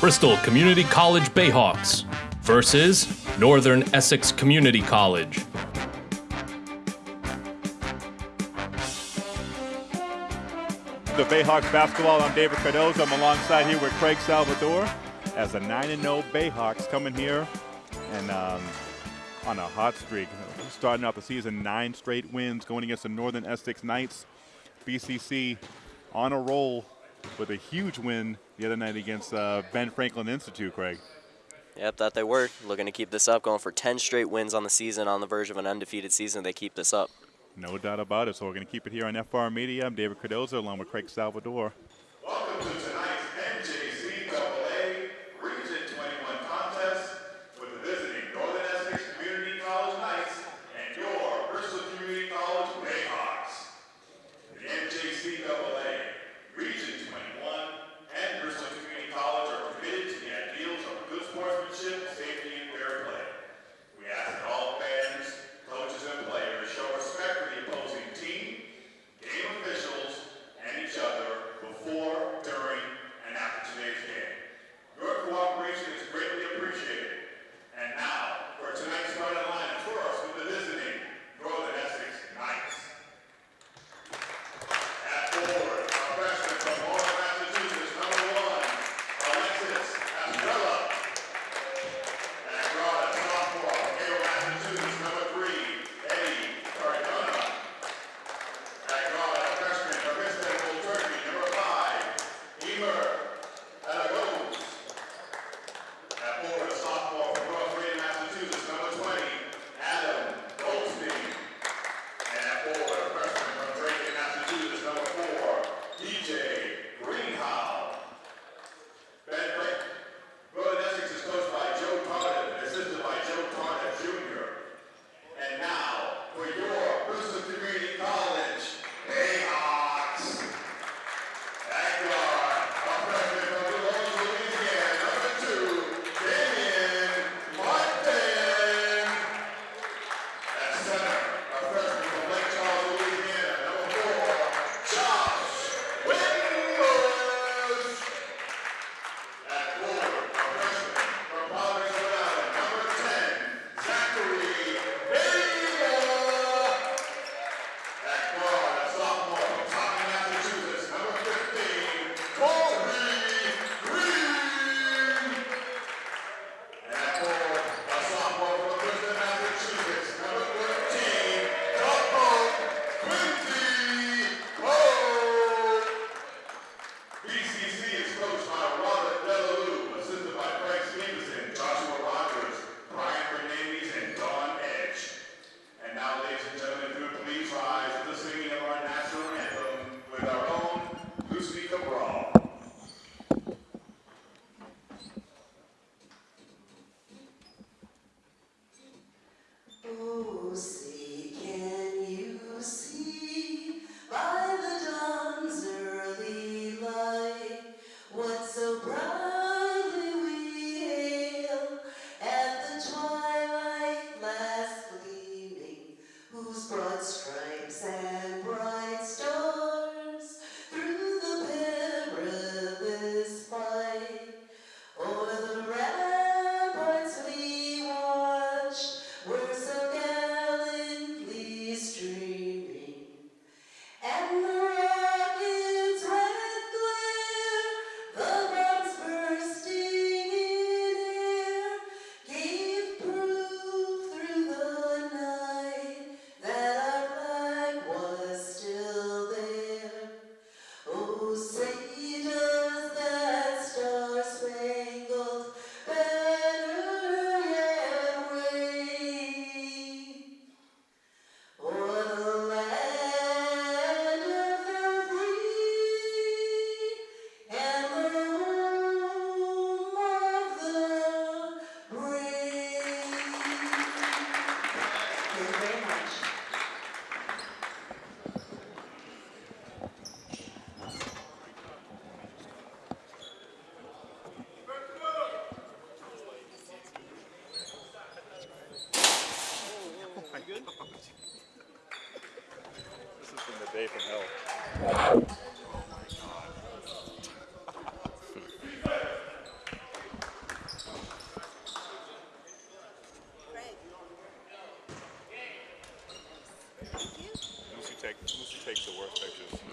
Bristol Community College Bayhawks versus Northern Essex Community College. The Bayhawks basketball. I'm David Cardozo. I'm alongside here with Craig Salvador as the 9 0 Bayhawks coming here and um, on a hot streak. Starting out the season, nine straight wins going against the Northern Essex Knights. BCC on a roll with a huge win the other night against uh, Ben Franklin Institute, Craig. Yep, that they were. Looking to keep this up, going for 10 straight wins on the season, on the verge of an undefeated season. They keep this up. No doubt about it. So we're going to keep it here on FR Media. I'm David Cardozo along with Craig Salvador.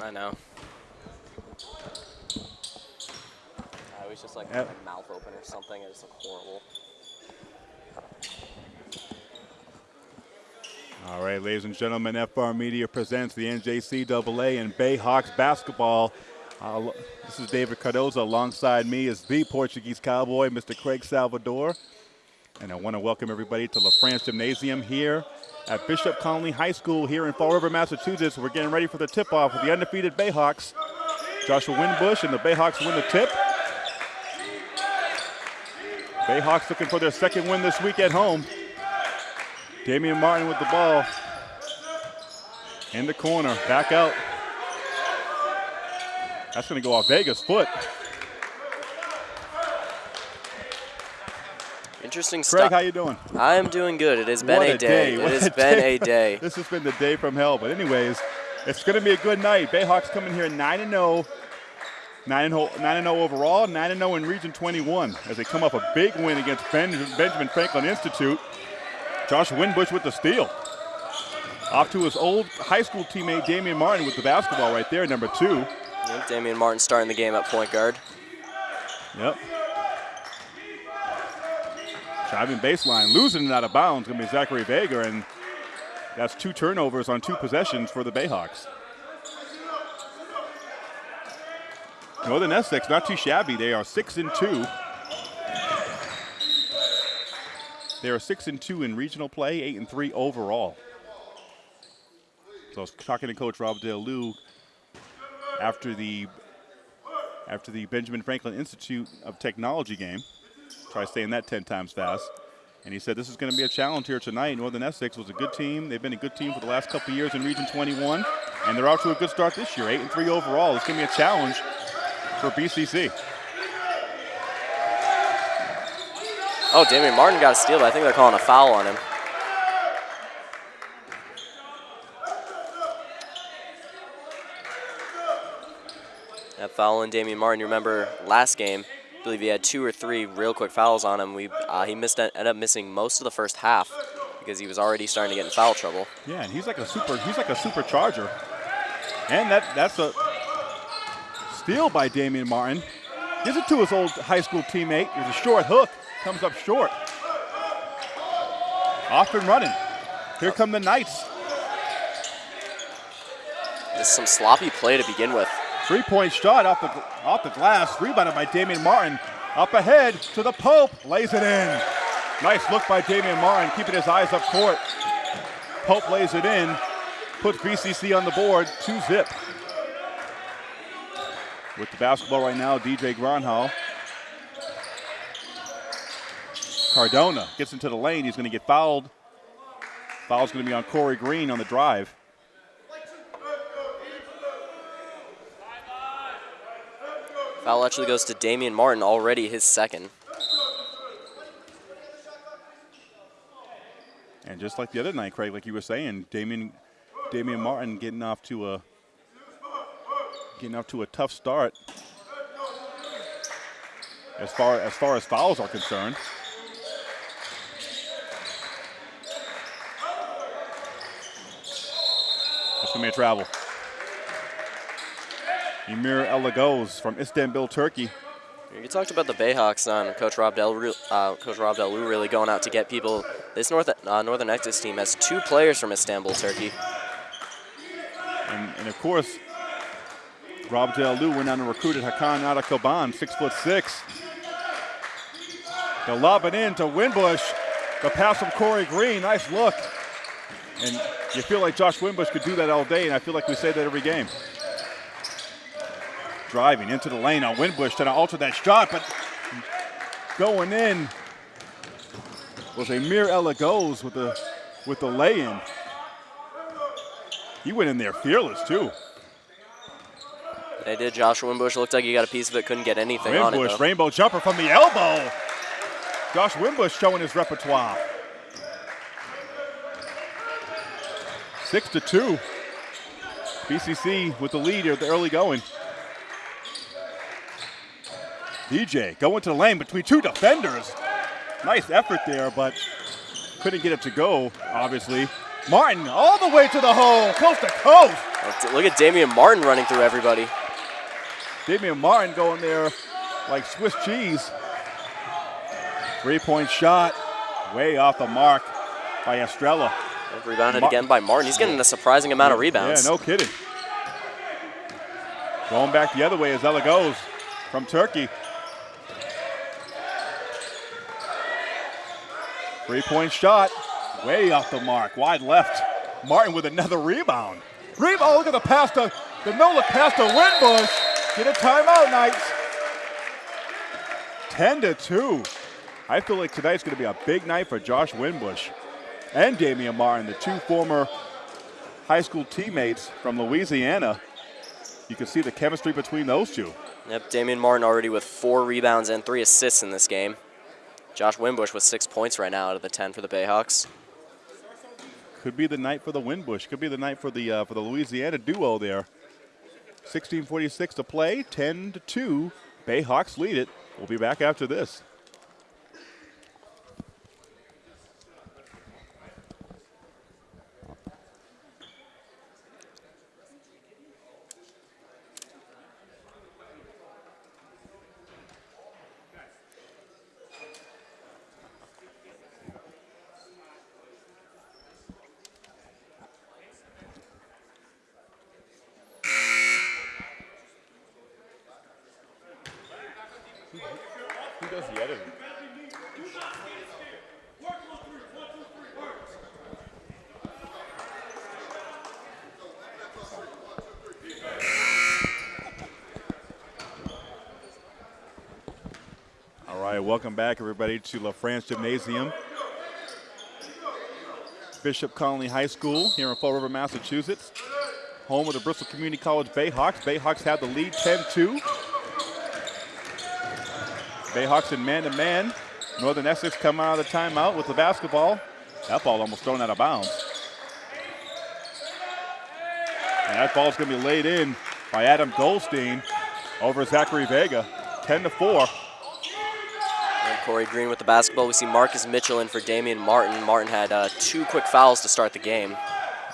I know. I always just like Yep. my mouth open or something. I just look horrible. All right, ladies and gentlemen, FR Media presents the NJCAA and Bayhawks basketball. Uh, this is David Cardoza. Alongside me is the Portuguese Cowboy, Mr. Craig Salvador. And I want to welcome everybody to LaFrance Gymnasium here at Bishop Connolly High School here in Fall River, Massachusetts. We're getting ready for the tip-off with the undefeated Bayhawks. Joshua Winbush and the Bayhawks win the tip. Bayhawks looking for their second win this week at home. Damian Martin with the ball. In the corner, back out. That's going to go off Vega's foot. Interesting Craig, stuff. how you doing? I am doing good. It has been What a day. It has a been day. a day. This has been the day from hell. But anyways, it's going to be a good night. Bayhawks coming here 9 and 0. 9 and 0 9 and 0 overall, 9 and 0 in Region 21 as they come off a big win against Ben- Benjamin Franklin Institute. Josh Winbush with the steal. Off to his old high school teammate Damian Martin with the basketball right there, number two. Yep, Damian Martin starting the game at point guard. Yep. Driving baseline, losing it out of bounds, going to be Zachary Vega, and that's two turnovers on two possessions for the Bayhawks. Northern Essex, not too shabby. They are six and two. They are six and two in regional play, eight and three overall. So I was talking to Coach Rob DeLu after the after the Benjamin Franklin Institute of Technology game. Try saying that 10 times fast. And he said this is going to be a challenge here tonight. Northern Essex was a good team. They've been a good team for the last couple years in Region 21, and they're off to a good start this year, 8 and 3 overall. It's going to be a challenge for BCC. Oh, Damian Martin got a steal, but I think they're calling a foul on him. That foul on Damian Martin. You remember last game? Believe he had two or three real quick fouls on him. We uh, he missed ended up missing most of the first half because he was already starting to get in foul trouble. Yeah, and he's like a super he's like a supercharger. And that that's a steal by Damian Martin. Gives it to his old high school teammate. There's a short hook. Comes up short. Off and running. Here come the Knights. This is some sloppy play to begin with. Three-point shot off the off the glass, rebounded by Damian Martin. Up ahead to the Pope, lays it in. Nice look by Damian Martin, keeping his eyes up court. Pope lays it in, puts BCC on the board, two zip. With the basketball right now, DJ Gronhall. Cardona gets into the lane. He's going to get fouled. Foul's going to be on Corey Green on the drive. Foul actually goes to Damian Martin, already his second. And just like the other night, Craig, like you were saying, Damian, Damian Martin getting off to a getting off to a tough start as far as far as fouls are concerned. That's gonna a travel. Emir Elagos from Istanbul, Turkey. You talked about the Bayhawks on Coach Rob Del, uh, Coach Rob Delu really going out to get people. This North, uh, Northern Essex team has two players from Istanbul, Turkey. And, and of course, Rob Lu went down and recruited Hakan Atakoban, six foot six. They'll lob it in to Winbush. The pass from Corey Green, nice look. And you feel like Josh Winbush could do that all day, and I feel like we say that every game. Driving into the lane on Winbush, trying to alter that shot, but going in was a Emir Elagos with the with the lay-in. He went in there fearless too. They did. Joshua Winbush looked like he got a piece of it, couldn't get anything on it. Winbush, rainbow jumper from the elbow. Josh Winbush showing his repertoire. Six to two. BCC with the lead here at the early going. DJ going to the lane between two defenders. Nice effort there, but couldn't get it to go, obviously. Martin all the way to the hole, coast to coast. Look at Damian Martin running through everybody. Damian Martin going there like Swiss cheese. Three-point shot, way off the mark by Estrella. Rebounded Mar- again by Martin. He's getting a surprising amount of rebounds. Yeah, no kidding. Going back the other way as Elagos from Turkey. Three-point shot, way off the mark, wide left. Martin with another rebound. Rebound, oh, look at the pass to, the no-look pass to Winbush. Get a timeout, Knights. 10 to 2. I feel like tonight's going to be a big night for Josh Winbush and Damian Martin, the two former high school teammates from Louisiana. You can see the chemistry between those two. Yep, Damian Martin already with four rebounds and three assists in this game. Josh Winbush with six points right now out of the 10 for the Bayhawks. Could be the night for the Winbush. Could be the night for the uh, for the Louisiana duo there. 16:46 to play. 10 to 2. Bayhawks lead it. We'll be back after this. Who does the editing? All right, welcome back, everybody, to La France Gymnasium. Bishop Connolly High School here in Fall River, Massachusetts. Home of the Bristol Community College Bayhawks. Bayhawks have the lead 10 2. Bayhawks in man to man. Northern Essex come out of the timeout with the basketball. That ball almost thrown out of bounds. And that ball's going to be laid in by Adam Goldstein over Zachary Vega. 10 to 4. Corey Green with the basketball. We see Marcus Mitchell in for Damian Martin. Martin had uh, two quick fouls to start the game.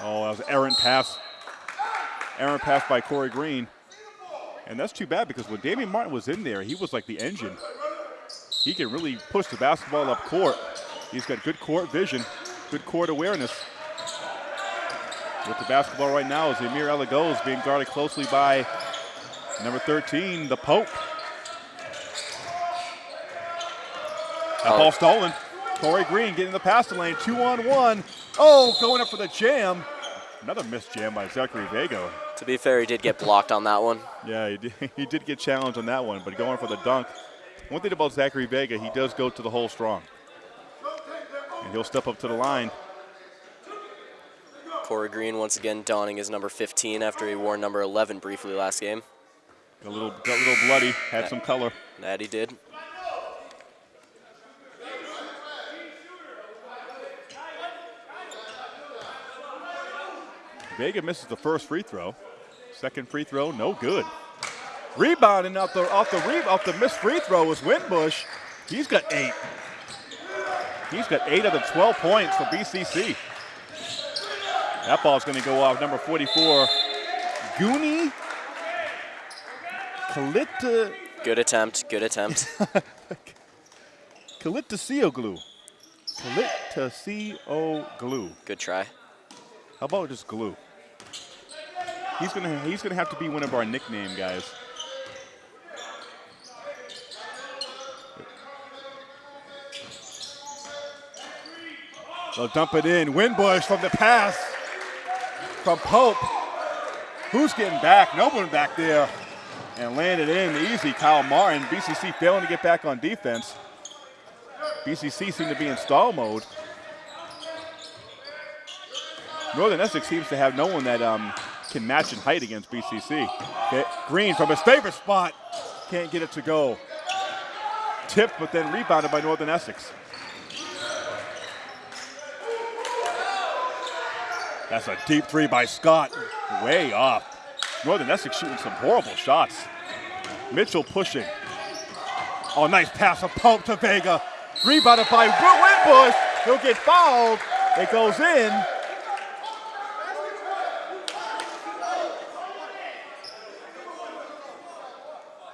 Oh, that was errant pass. Errant pass by Corey Green. And that's too bad because when Damian Martin was in there, he was like the engine. He can really push the basketball up court. He's got good court vision, good court awareness. With the basketball right now is Emir Elagos being guarded closely by number 13, the Pope. That ball stolen. Corey Green getting the pass to lane, two on one. Oh, going up for the jam. Another missed jam by Zachary Vega. To be fair, he did get blocked on that one. Yeah, he did, he did get challenged on that one, but going for the dunk. One thing about Zachary Vega, he does go to the hole strong. And he'll step up to the line. Corey Green once again donning his number 15 after he wore number 11 briefly last game. Got a little, got a little bloody, had some color. That he did. Vega misses the first free throw. Second free throw, no good. Rebounding off the off the re, off the missed free throw was Winbush. He's got eight. He's got eight of the 12 points for BCC. That ball's going to go off number 44, Goonie Kalita Good attempt. Good attempt. Kalitasioglu. Kalitasioglu. Good try. How about just glue? He's gonna he's gonna have to be one of our nickname guys. They'll dump it in. Winbush from the pass from Pope. Who's getting back? No one back there. And landed in easy. Kyle Martin. BCC failing to get back on defense. BCC seem to be in stall mode. Northern Essex seems to have no one that um, can match in height against BCC. Okay, Green from his favorite spot can't get it to go. Tipped, but then rebounded by Northern Essex. That's a deep three by Scott. Way off. Northern Essex shooting some horrible shots. Mitchell pushing. Oh, nice pass from pump to Vega. Rebounded by Will Winbush. He'll get fouled. It goes in.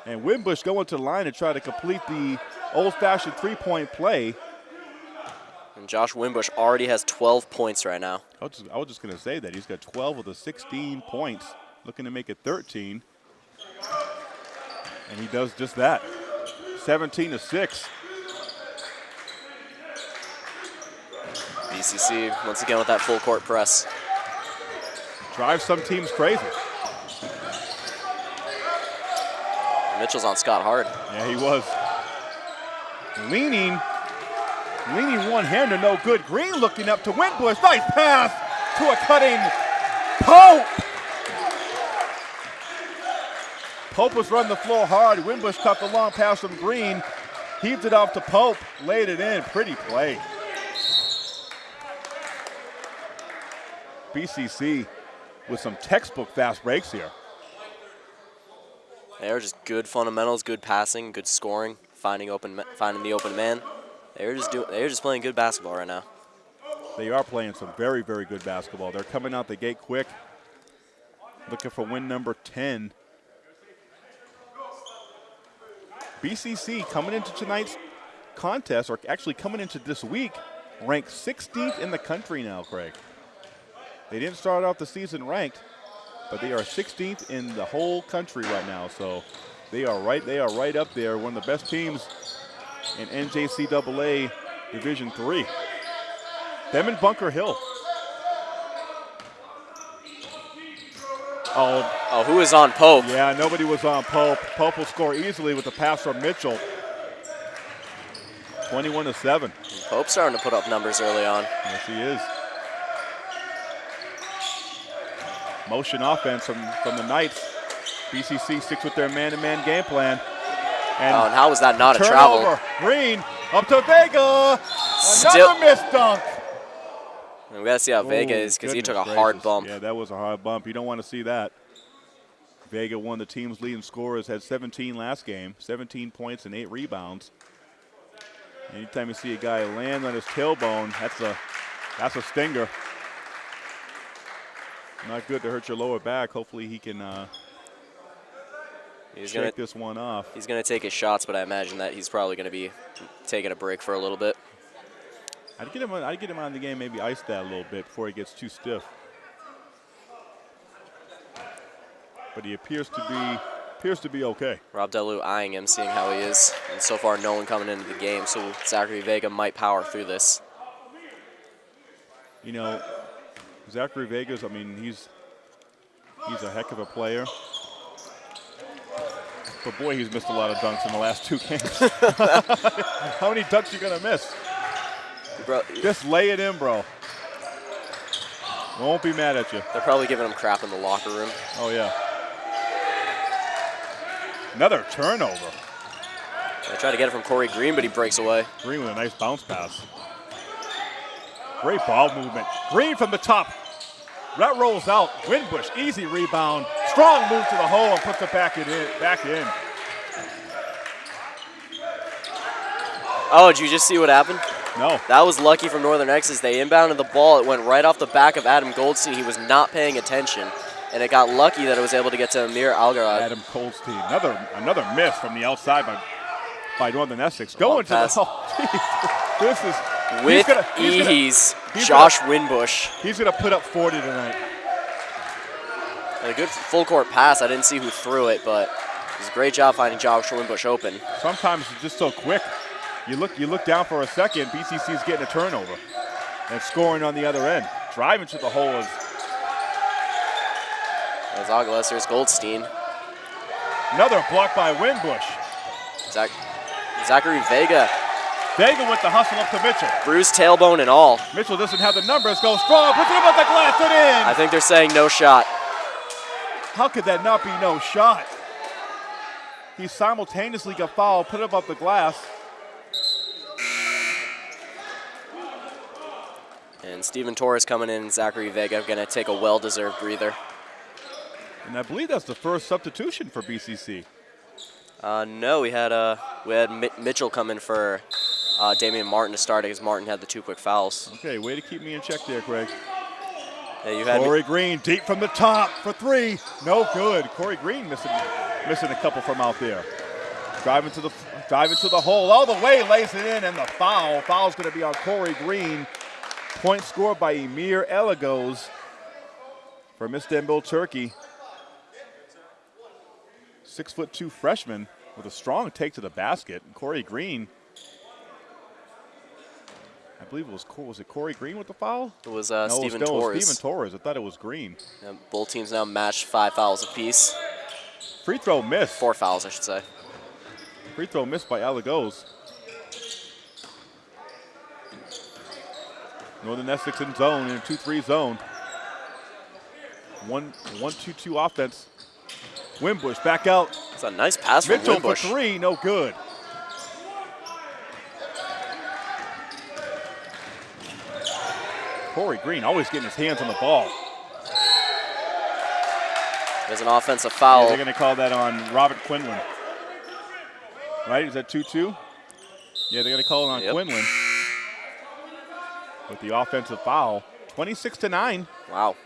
And Winbush going to the line to try to complete the old-fashioned three-point play. And Josh Winbush already has 12 points right now. I was just, just going to say that. He's got 12 of the 16 points, looking to make it 13. And he does just that. 17 to 6. BCC once again with that full court press. Drives some teams crazy. Mitchell's on Scott hard. Yeah, he was. Leaning, leaning one-hander, no good. Green looking up to Winbush. Nice pass to a cutting Pope. Pope was running the floor hard. Winbush cut the long pass from Green. Heaved it off to Pope. Laid it in. Pretty play. BCC with some textbook fast breaks here. They are just good fundamentals, good passing, good scoring, finding open, finding the open man. They're just doing. They're just playing good basketball right now. They are playing some very, very good basketball. They're coming out the gate quick, looking for win number 10. BCC coming into tonight's contest, or actually coming into this week, ranked 16th in the country now, Craig. They didn't start off the season ranked, but they are 16th in the whole country right now. So they are right. They are right up there. One of the best teams in NJCAA Division Three. Them and Bunker Hill. Oh, Oh, who is on Pope? yeah, nobody was on Pope. Pope will score easily with the pass from Mitchell. 21 to 7. Pope's starting to put up numbers early on. Yes, he is. Motion offense from, from the Knights. BCC sticks with their man-to-man game plan. And Oh, and how was that not a travel? Green up to Vega. Still- Another missed dunk. And we gotta see how Vega Oh, is because he took a goodness hard bump. Yeah, that was a hard bump. You don't want to see that. Vega, one of the team's leading scorers, had 17 last game, 17 points and eight rebounds. Anytime you see a guy land on his tailbone, that's a that's a stinger. Not good to hurt your lower back. Hopefully he can uh, He's gonna this one off. he's gonna take his shots, but I imagine that he's probably gonna be taking a break for a little bit. I'd get him. On, I'd get him on the game. Maybe ice that a little bit before he gets too stiff. But he appears to be appears to be okay. Rob Delu eyeing him, seeing how he is, and so far no one coming into the game. So Zachary Vega might power through this. You know, Zachary Vegas. I mean, he's he's a heck of a player. But boy, he's missed a lot of dunks in the last two games. How many dunks you gonna miss? Bro, Just lay it in, bro. Won't be mad at you. they're probably giving him crap in the locker room. Oh yeah. Another turnover. I try to get it from Corey Green, but he breaks away. Green with a nice bounce pass. Great ball movement. Green from the top. That rolls out. Winbush, easy rebound. Strong move to the hole and puts it back in. Back in. Oh, did you just see what happened? No. That was lucky from Northern Essex. They inbounded the ball. It went right off the back of Adam Goldstein. He was not paying attention, and it got lucky that it was able to get to Amir Algarad. Adam Goldstein. Another another miss from the outside by by Northern Essex. Going to the pass. hole. This is he's With gonna- he's gonna- ease, he's Josh Winbush. He's gonna put up 40 tonight. And a good full court pass. I didn't see who threw it, but it was a great job finding Josh Winbush open. Sometimes it's just so quick. You look you look down for a second, BCC's getting a turnover. And scoring on the other end. Driving to the hole is As Aguilas, here's Goldstein. another block by Winbush. Zach, Zachary Vega, Vega with the hustle up to Mitchell. bruised tailbone and all. Mitchell doesn't have the numbers. Goes strong, puts it up on the glass and in. I think they're saying no shot. How could that not be no shot? He simultaneously got fouled, put it up the glass. And Steven Torres coming in, Zachary Vega going to take a well-deserved breather. And I believe that's the first substitution for BCC. Uh, no, we had uh, we had Mi- Mitchell come in for uh, Damian Martin to start because Martin had the two quick fouls. Okay, way to keep me in check there, Craig. Yeah, you had me- Corey Green deep from the top for three. No good. Corey Green missing missing a couple from out there. Driving to the driving to the hole all the way, lays it in, and the foul. Foul's going to be on Corey Green. Point scored by Emir Elagos from Istanbul, Turkey. Six foot two freshman with a strong take to the basket. Corey Green. I believe it was was it Corey Green with the foul? It was uh, no, Steven it was, no, it was Torres. Steven Torres. I thought it was Green. Yeah, both teams now matched five fouls apiece. Free throw missed. Four fouls, I should say. Free throw missed by Alagos. Northern Essex in zone, in a 2-3 zone. One, one, two, two offense. Winbush back out. It's a nice pass from Mitchell for Winbush. three, no good. Corey Green always getting his hands on the ball. There's an offensive Yeah, foul. they're going to call that on Robert Quinlan. Right? Is that 2 2? Yeah, they're going to call it on Yep. Quinlan with the offensive foul. 26 to 9. Wow.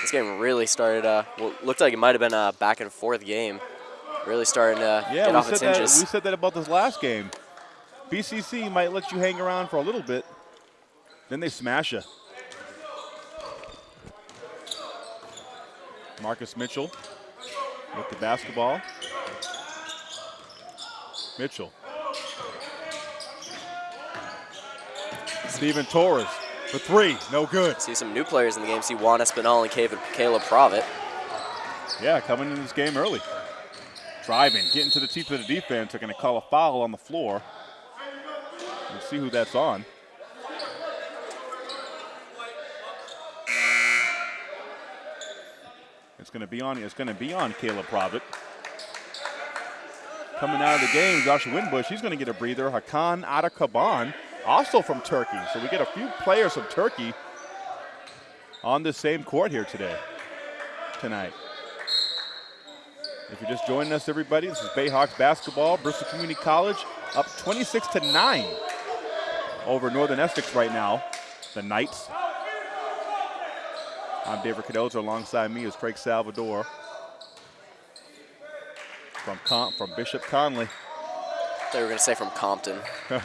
This game really started, uh, well, looked like it might have been a back and forth game. Really starting to Yeah, get we off said, its that, hinges. we said that about this last game. BCC might let you hang around for a little bit, then they smash you. Marcus Mitchell with the basketball. Mitchell. Steven Torres for three, no good. See some new players in the game. See Juan Espinal and Caleb, Caleb Provitt. Yeah, coming in this game early. Driving, getting to the teeth of the defense. They're going to call a foul on the floor. Let's see who that's on. It's going to be on. It's going to be on Caleb Provitt. Coming out of the game, Joshua Winbush. He's going to get a breather. Hakan Atakaban, also from Turkey. So we get a few players from Turkey on the same court here today, tonight. If you're just joining us, everybody, this is Bayhawks basketball. Bristol Community College up 26 to 9 over Northern Essex right now. The Knights. I'm David Cardozo. Alongside me is Craig Salvador from Con- from Bishop Connolly. They were going to say from Compton.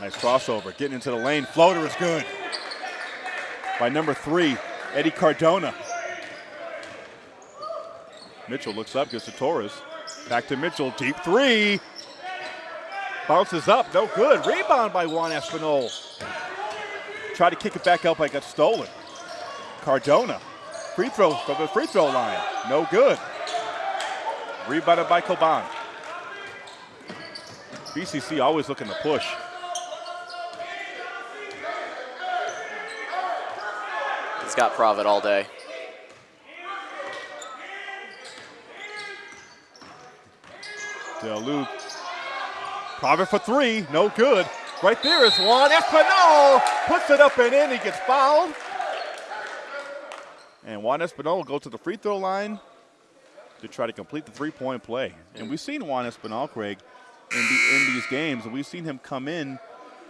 Nice crossover, getting into the lane. Floater is good. By number three, Eddie Cardona. Mitchell looks up, gets to Torres. Back to Mitchell, deep three. Bounces up, no good. Rebound by Juan Espinal. Tried to kick it back out, but it got stolen. Cardona, free throw from the free throw line, no good. Rebounded by Coban. BCC always looking to push. He's got Provitt all day. Del Provitt for three, no good. Right there is Juan Espinal. Puts it up and in. He gets fouled. And Juan Espinal will go to the free throw line to try to complete the three point play. And we've seen Juan Espinal, Craig, in, the, in these games, and we've seen him come in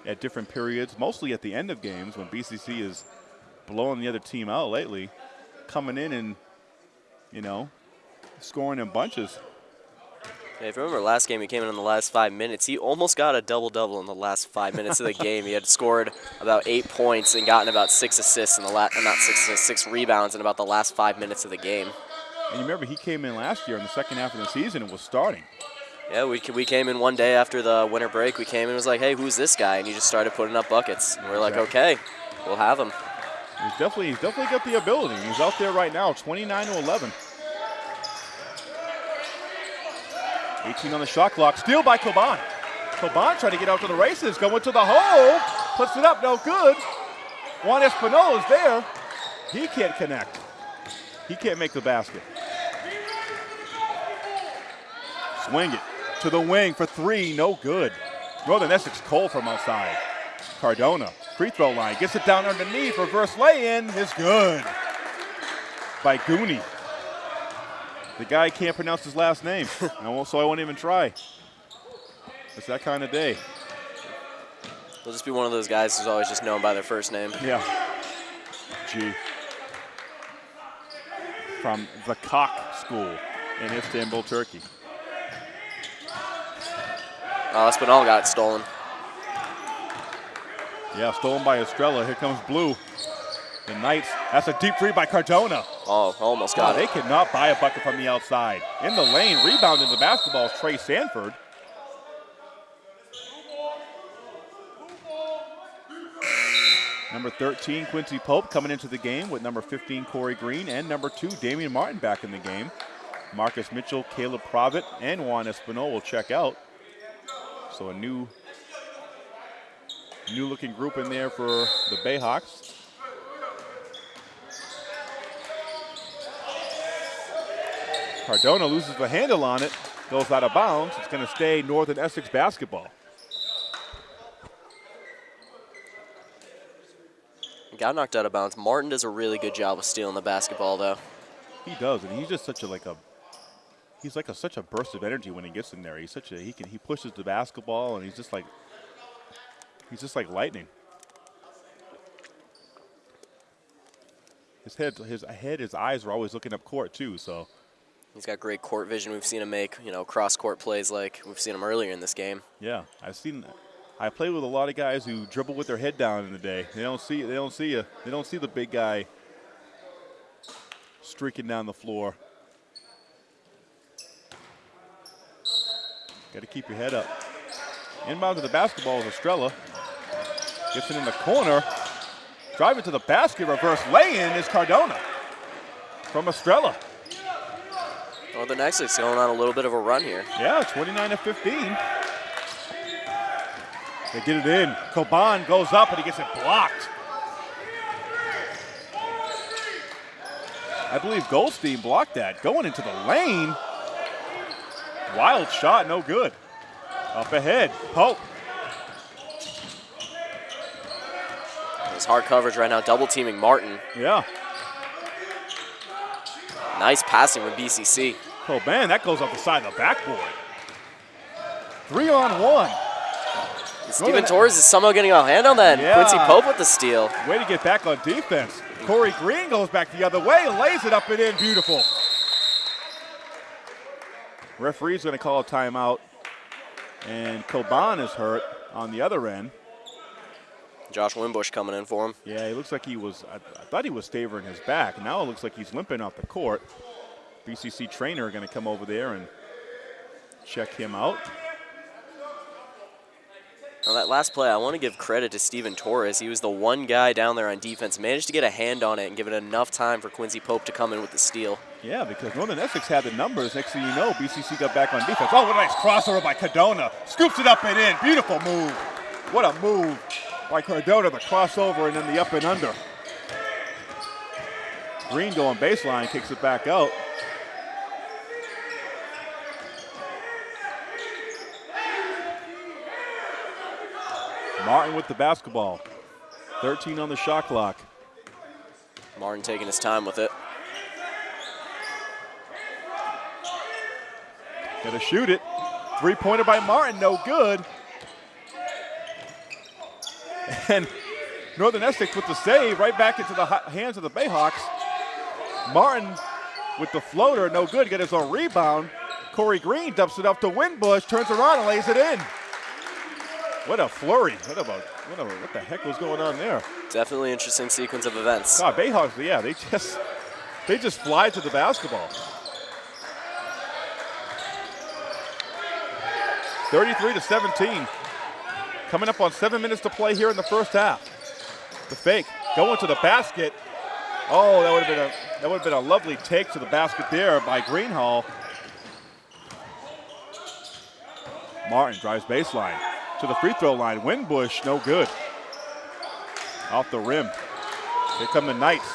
at different periods, mostly at the end of games when BCC is blowing the other team out lately, coming in and, you know, scoring in bunches. Yeah, if you remember last game, he came in in the last five minutes. He almost got a double-double in the last five minutes of the game. He had scored about eight points and gotten about six assists in the last, not six assists, six rebounds in about the last five minutes of the game. And you remember he came in last year in the second half of the season and was starting. Yeah, we, we came in one day after the winter break. We came in and was like, hey, who's this guy? And he just started putting up buckets. And we're like, okay, we'll have him. He's definitely he's definitely got the ability. He's out there right now, 29 to 11. 18 on the shot clock. Steal by Coban. Coban trying to get out to the races, going to the hole, puts it up, no good. Juan Espinal is there. He can't connect. He can't make the basket. Swing it to the wing for three, no good. Northern Essex Cole from outside. Cardona, free throw line, gets it down underneath, reverse lay-in is good by Gooney. The guy can't pronounce his last name, and I won't- so I won't even try. It's that kind of day. He'll just be one of those guys who's always just known by their first name. Yeah. G. from the Cock School in Istanbul, Turkey. Oh, Espinal got stolen. Yeah, stolen by Estrella. Here comes Blue. The Knights. That's a deep three by Cardona. Oh, almost got they it. cannot buy a bucket from the outside. In the lane, rebounding the basketball is Trey Sanford. Number 13, Quincy Pope coming into the game with number 15, Corey Green, and number two, Damian Martin back in the game. Marcus Mitchell, Caleb Provitt, and Juan Espinal will check out. So a new, new looking group in there for the Bayhawks. Cardona loses the handle on it, goes out of bounds. It's going to stay Northern Essex basketball. Got knocked out of bounds. Martin does a really good job of stealing the basketball, though. He does, and he's just such a like a he's like a such a burst of energy when he gets in there. He's such a he can he pushes the basketball and he's just like he's just like lightning. His head his head his eyes are always looking up court too, so He's got great court vision. We've seen him make, you know, cross-court plays like we've seen him earlier in this game. yeah. I've seen that. I play with a lot of guys who dribble with their head down in the day. They don't see they don't see a they don't see the big guy streaking down the floor. Got to keep your head up. Inbound to the basketball is Estrella. Gets it in the corner. Driving to the basket, reverse lay-in is Cardona from Estrella. Northern Essex going on a little bit of a run here. Yeah, 29 to 15. They get it in. Coban goes up and he gets it blocked. I believe Goldstein blocked that. Going into the lane. Wild shot, no good. Up ahead, Pope. It's hard coverage right now, double teaming Martin. Yeah. Nice passing from BCC. Oh, man, that goes off the side of the backboard. Three on one. Steven Torres is somehow getting a hand on that. Yeah. Quincy Pope with the steal. Way to get back on defense. Corey Green goes back the other way, lays it up and in. Beautiful. Referee's going to call a timeout. And Coban is hurt on the other end. Josh Winbush coming in for him. Yeah, he looks like he was, I, I thought he was favoring his back. Now it looks like he's limping off the court. BCC trainer going to come over there and check him out. Now that last play, I want to give credit to Steven Torres. He was the one guy down there on defense, managed to get a hand on it and give it enough time for Quincy Pope to come in with the steal. Yeah, because Northern Essex had the numbers. Next thing you know, BCC got back on defense. Oh, what a nice crossover by Cardona. Scoops it up and in. Beautiful move. What a move by Cardona, the crossover and then the up and under. Green going baseline, kicks it back out. Martin with the basketball. 13 on the shot clock. Martin taking his time with it. Gonna shoot it. Three pointer by Martin, no good. And Northern Essex with the save right back into the hands of the Bayhawks. Martin with the floater, no good. Get his own rebound. Corey Green dumps it up to Winbush, turns around and lays it in. What a flurry. What, about, what, a, what the heck was going on there? Definitely interesting sequence of events. God, Bayhawks, yeah, they just they just fly to the basketball. 33 to 17. Coming up on seven minutes to play here in the first half. The fake going to the basket. Oh, that would have been a that would have been a lovely take to the basket there by Greenhall. Martin drives baseline to the free throw line. Winbush, no good. Off the rim. Here come the Knights.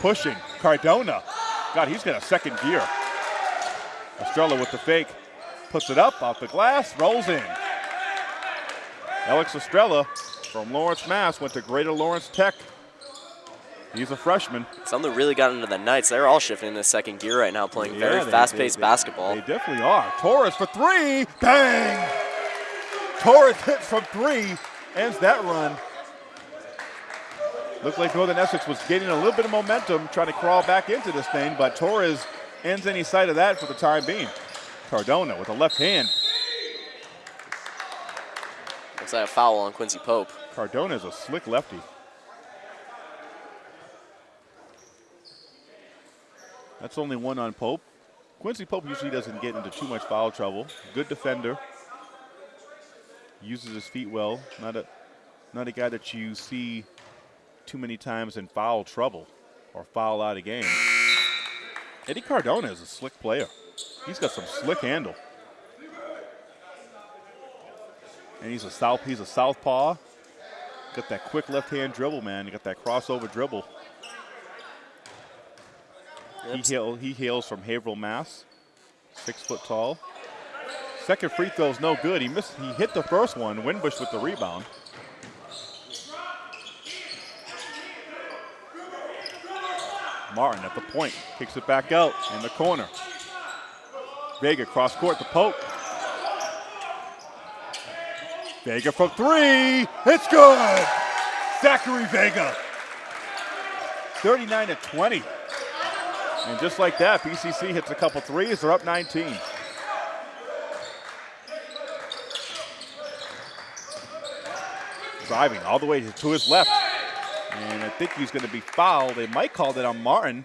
Pushing. Cardona. God, he's got a second gear. Estrella with the fake. Puts it up off the glass. Rolls in. Alex Estrella from Lawrence, Mass. Went to Greater Lawrence Tech. He's a freshman. Something really got into the Knights. They're all shifting into second gear right now, playing Yeah, very fast-paced basketball. They definitely are. Torres for three. Bang! Torres hits from three. Ends that run. Looked like Northern Essex was getting a little bit of momentum, trying to crawl back into this thing, but Torres ends any sight of that for the time being. Cardona with a left hand. Looks like a foul on Quincy Pope. Cardona is a slick lefty. That's only one on Pope. Quincy Pope usually doesn't get into too much foul trouble. Good defender. Uses his feet well. Not a not a guy that you see too many times in foul trouble or foul out of game. Eddie Cardona is a slick player. He's got some slick handle. And he's a south he's a southpaw. Got that quick left hand dribble, man. You got that crossover dribble. He, hail, he hails from Haverhill, Mass. Six foot tall. Second free throw is no good. He missed. He hit the first one. Winbush with the rebound. Martin at the point kicks it back out in the corner. Vega cross court to Pope. Vega from three. It's good. Zachary Vega. 39 to 20. And just like that, BCC hits a couple threes. They're up 19. Driving all the way to his left. And I think he's going to be fouled. They might call that on Martin.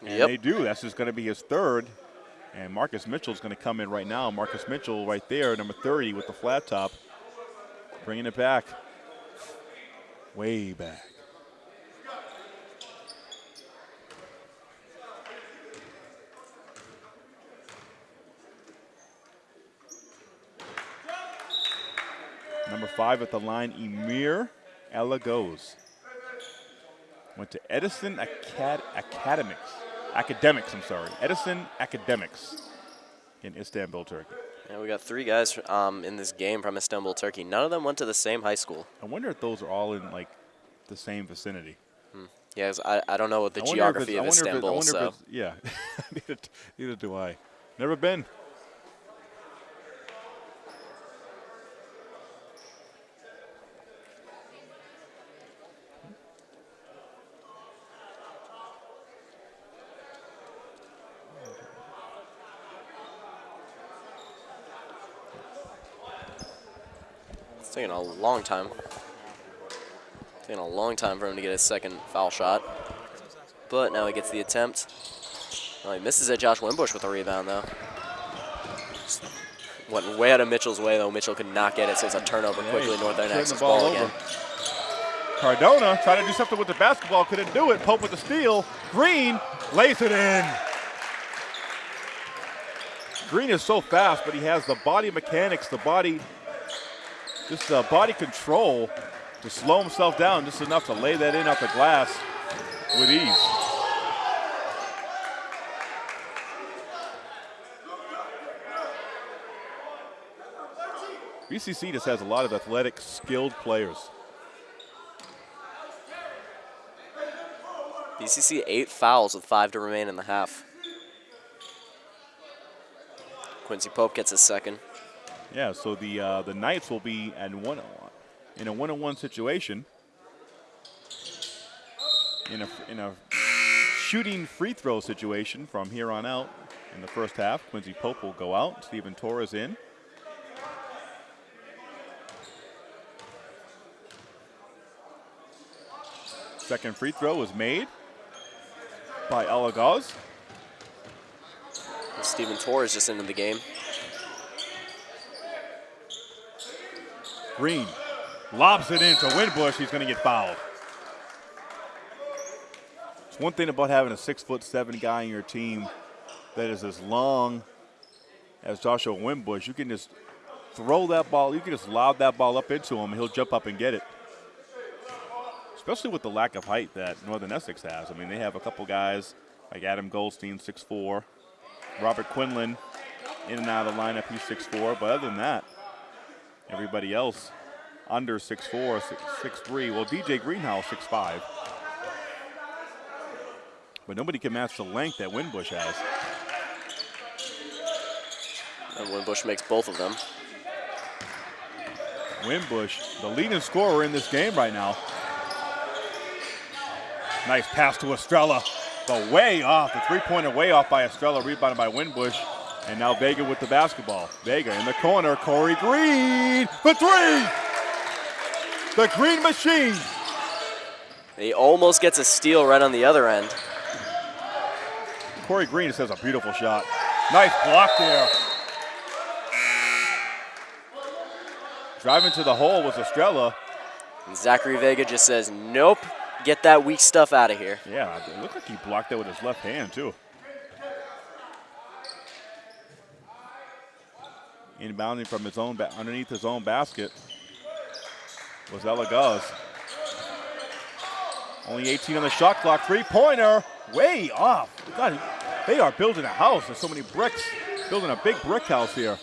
And Yep. they do. That's just going to be his third. And Marcus Mitchell is going to come in right now. Marcus Mitchell right there, number 30 with the flat top. Bringing it back. Way back. Number five at the line, Emir Elagos. Went to Edison Acad- Academics. Academics, I'm sorry. Edison Academics in Istanbul, Turkey. Yeah, we got three guys um, in this game from Istanbul, Turkey. None of them went to the same high school. I wonder if those are all in like the same vicinity. Yeah, 'cause I, I don't know what the geography of it- Istanbul, so yeah, neither, neither do I. Never been. A long time. Taking a long time for him to get his second foul shot. But now he gets the attempt. Oh, he misses it. Josh Winbush with a rebound, though. Just Went way out of Mitchell's way, though. Mitchell could not get it, so it's a turnover quickly. he's Northern turning ball ball again. Cardona trying to do something with the basketball, couldn't do it. Pope with the steal. Green lays it in. Green is so fast, but he has the body mechanics, the body, just the body control to slow himself down just enough to lay that in off the glass with ease. BCC just has a lot of athletic, skilled players. BCC eight fouls with five to remain in the half. Quincy Pope gets his second. Yeah, so the uh, the Knights will be at one in a one-on-one situation in a in a shooting free throw situation from here on out in the first half. Quincy Pope will go out. Stephen Torres in. Second free throw was made by Elagos. Stephen Torres just into the game. Green lobs it into Winbush. He's going to get fouled. It's one thing about having a six foot seven guy in your team that is as long as Joshua Winbush. You can just throw that ball. You can just lob that ball up into him. He'll jump up and get it. Especially with the lack of height that Northern Essex has. I mean, they have a couple guys like Adam Goldstein, 6'4", Robert Quinlan, in and out of the lineup. He's 6'4", but other than that, Everybody else under 6'4", 6'3". Well, DJ Greenhouse 6'5". But nobody can match the length that Winbush has. And Winbush makes both of them. Winbush, the leading scorer in this game right now. Nice pass to Estrella, but way off. The three-pointer way off by Estrella, rebounded by Winbush. And now Vega with the basketball. Vega in the corner. Corey Green for three. The Green Machine. He almost gets a steal right on the other end. Corey Green just has a beautiful shot. Nice block there. Driving to the hole was Estrella. And Zachary Vega just says, nope, get that weak stuff out of here. Yeah, it looked like he blocked that with his left hand, too. Inbounding from his own, underneath his own basket was Elagos. Only 18 on the shot clock. Three-pointer, way off. God, they are building a house. There's so many bricks. Building a big brick house here.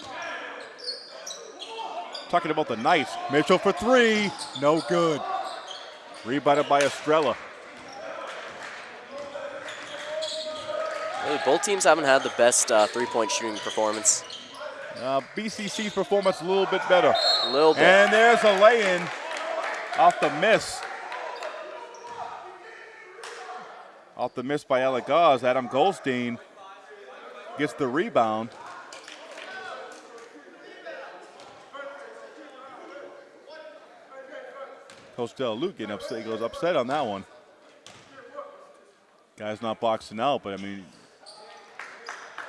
Talking about the Knights. Mitchell for three. No good. Rebounded by Estrella. Really, both teams haven't had the best uh, three-point shooting performance. Uh, BCC's performance a little bit better. A little bit. And there's a lay-in off the miss. Off the miss by Alec Elagos. Adam Goldstein gets the rebound. Coach Del Luke getting upset. He goes upset on that one. Guy's not boxing out, but I mean,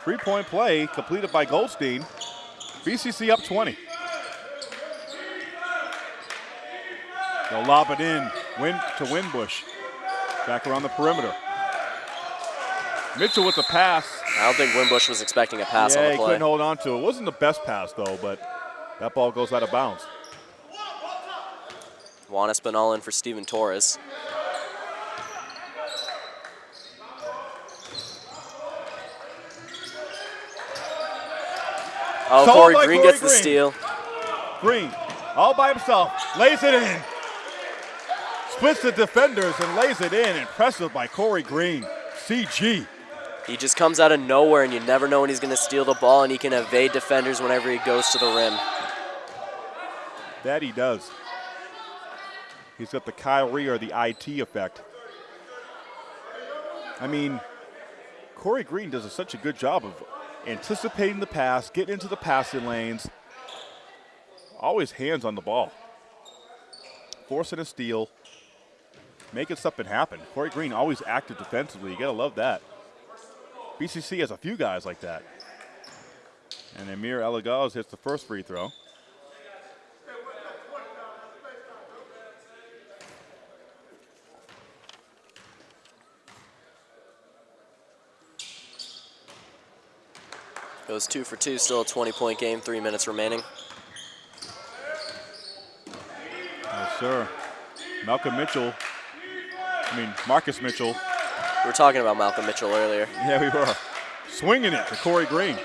three-point play completed by Goldstein. BCC up 20. They'll lob it in win to Winbush. Back around the perimeter. Mitchell with the pass. I don't think Winbush was expecting a pass yeah, on the he couldn't hold on to it. It wasn't the best pass, though, but that ball goes out of bounds. Juan Espinal in for Steven Torres. Oh, Stolen Corey Green Corey gets the steal. Green, all by himself, lays it in. Splits the defenders and lays it in. Impressive by Corey Green. CG. He just comes out of nowhere, and you never know when he's going to steal the ball, and he can evade defenders whenever he goes to the rim. That he does. He's got the Kyrie or the IT effect. I mean, Corey Green does such a good job of anticipating the pass, getting into the passing lanes, always hands on the ball, forcing a steal, making something happen. Corey Green always active defensively. You gotta love that. BCC has a few guys like that. And Emir Elagos hits the first free throw. Goes two for two, still a 20-point game, three minutes remaining. Yes, sir. Malcolm Mitchell, I mean, Marcus Mitchell. We were talking about Malcolm Mitchell earlier. Yeah, we were. Swinging it to Corey Green.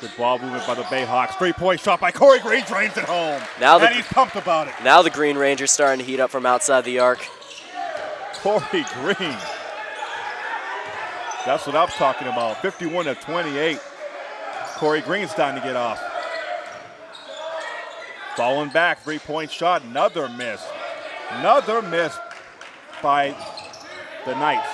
Good ball movement by the Bayhawks. Three-point shot by Corey Green drains it home. Now the- and he's pumped about it. Now the Green Ranger's starting to heat up from outside the arc. Corey Green. That's what I'm talking about. 51 to 28. Corey Green starting to get off. Falling back, three-point shot, another miss. Another miss by the Knights.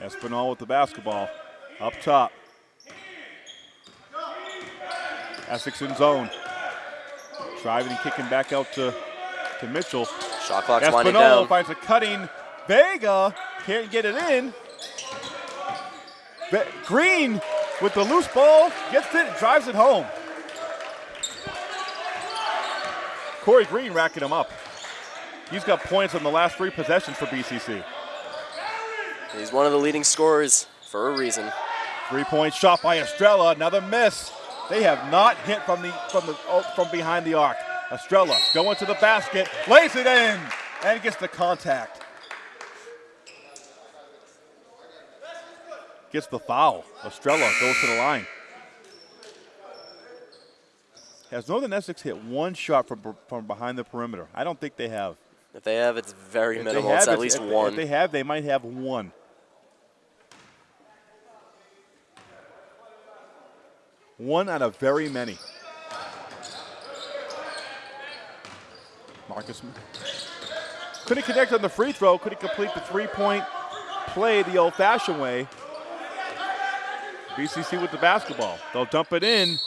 Espinal with the basketball. Up top. Essex in zone. Driving and kicking back out to, to Mitchell. Shot clock's winding down. finds a cutting. Vega can't get it in. Ve- Green with the loose ball gets it, drives it home. Corey Green racking him up. He's got points on the last three possessions for BCC. He's one of the leading scorers for a reason. Three-point shot by Estrella, another miss. They have not hit from the from the oh, from behind the arc. Estrella going to the basket, lays it in, and gets the contact. Gets the foul. Estrella goes to the line. Has Northern Essex hit one shot from from behind the perimeter? I don't think they have. If they have, it's very If minimal. have, It's at least if- one. If they have, they might have one. One out of very many. Marcus couldn't connect on the free throw, couldn't complete the three-point play the old-fashioned way. BCC with the basketball. They'll dump it in,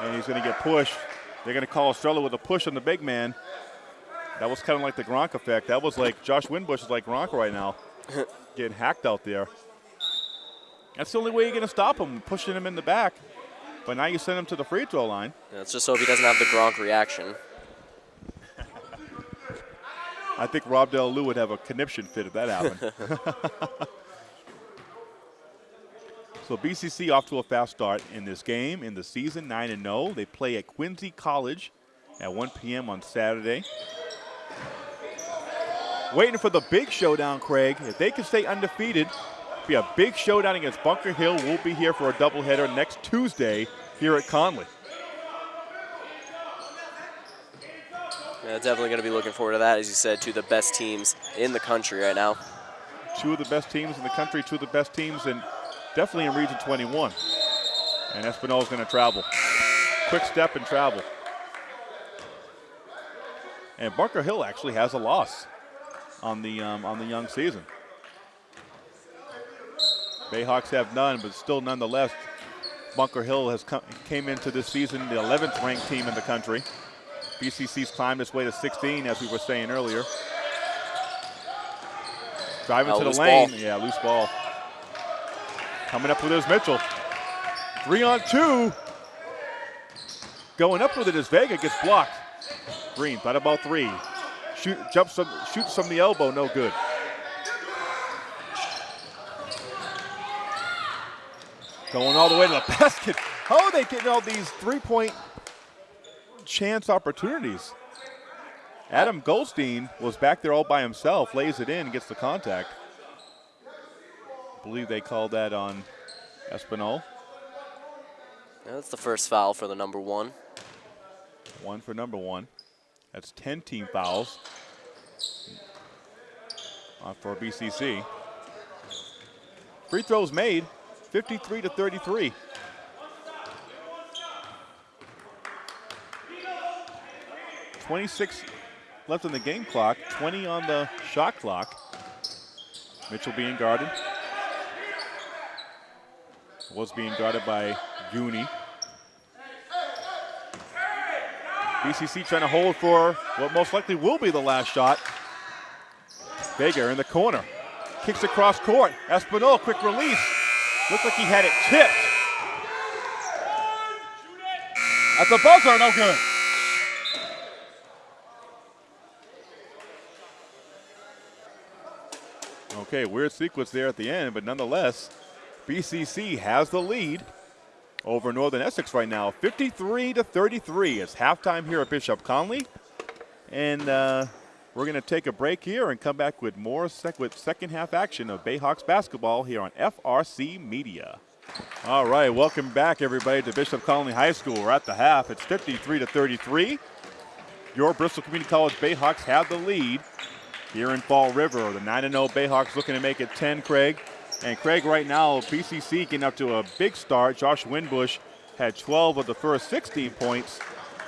and he's going to get pushed. They're going to call Estrella with a push on the big man. That was kind of like the Gronk effect. That was like Josh Winbush is like Gronk right now, getting hacked out there. That's the only way you're going to stop him, pushing him in the back. But now you send him to the free throw line. Let's just hope he doesn't have the Gronk reaction. I think Rob Del Lou would have a conniption fit if that happened. so BCC off to a fast start in this game in the season, 9 and 0. They play at Quincy College at 1 p.m. on Saturday. Waiting for the big showdown, Craig. If they can stay undefeated, be a big showdown against Bunker Hill. We'll be here for a doubleheader next Tuesday here at Connolly. Yeah, definitely going to be looking forward to that, as you said, two of the best teams in the country right now. Two of the best teams in the country, two of the best teams, and definitely in Region 21. And Espinal is going to travel. Quick step and travel. And Bunker Hill actually has a loss on the um, on the young season. Bayhawks have none, but still nonetheless, Bunker Hill has come, came into this season the 11th ranked team in the country. BCC's climbed its way to 16, as we were saying earlier. Driving to the lane. ball. Yeah, loose ball. Coming up with it is Mitchell. Three on two. Going up with it is Vega, gets blocked. Green, thought about three. Shoot, jumps, from, shoots from the elbow, no good. Going all the way to the basket. How are they getting all these three-point chance opportunities? Adam Goldstein was back there all by himself, lays it in, gets the contact. I believe they called that on Espinal. Yeah, that's the first foul for the number one. One for number one. That's 10 team fouls for BCC. Free throws made, 53 to 33. Twenty-six left on the game clock, 20 on the shot clock. Mitchell being guarded. Was being guarded by Gooney. BCC trying to hold for what most likely will be the last shot. Vega in the corner. Kicks across court. Espinal, quick release. Looked like he had it tipped. At the buzzer, no good. Okay, weird sequence there at the end, but nonetheless, BCC has the lead over Northern Essex right now, 53 to 33. It's halftime here at Bishop Connolly, and uh, we're going to take a break here and come back with more sec- with second half action of Bayhawks basketball here on FRC Media. All right, welcome back everybody to Bishop Connolly High School. We're at the half. It's 53 to 33. Your Bristol Community College Bayhawks have the lead here in Fall River. The 9 0 Bayhawks looking to make it 10, Craig. And Craig, right now, BCC getting up to a big start. Josh Winbush had 12 of the first 16 points.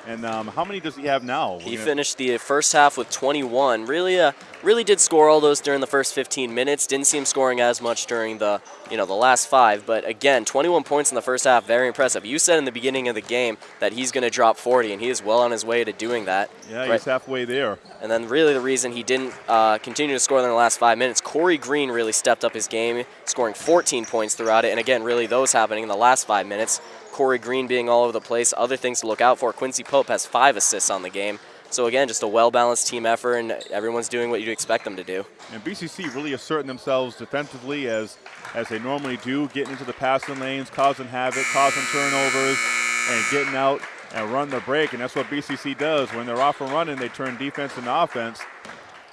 And um, how many does he have now? He finished the first half with 21. Really, uh, really did score all those during the first 15 minutes. Didn't see him scoring as much during the, you know, the last five. But again, 21 points in the first half, very impressive. You said in the beginning of the game that he's going to drop 40, and he is well on his way to doing that. Yeah, Right. he's halfway there. And then really the reason he didn't uh, continue to score in the last five minutes, Corey Green really stepped up his game, scoring 14 points throughout it. And again, really those happening in the last five minutes. Corey Green being all over the place. Other things to look out for. Quincy Pope has five assists on the game. So again, just a well-balanced team effort, and everyone's doing what you'd expect them to do. And BCC really asserting themselves defensively as as they normally do, getting into the passing lanes, causing havoc, causing turnovers, and getting out and run the break. And that's what BCC does. When they're off and running, they turn defense into offense.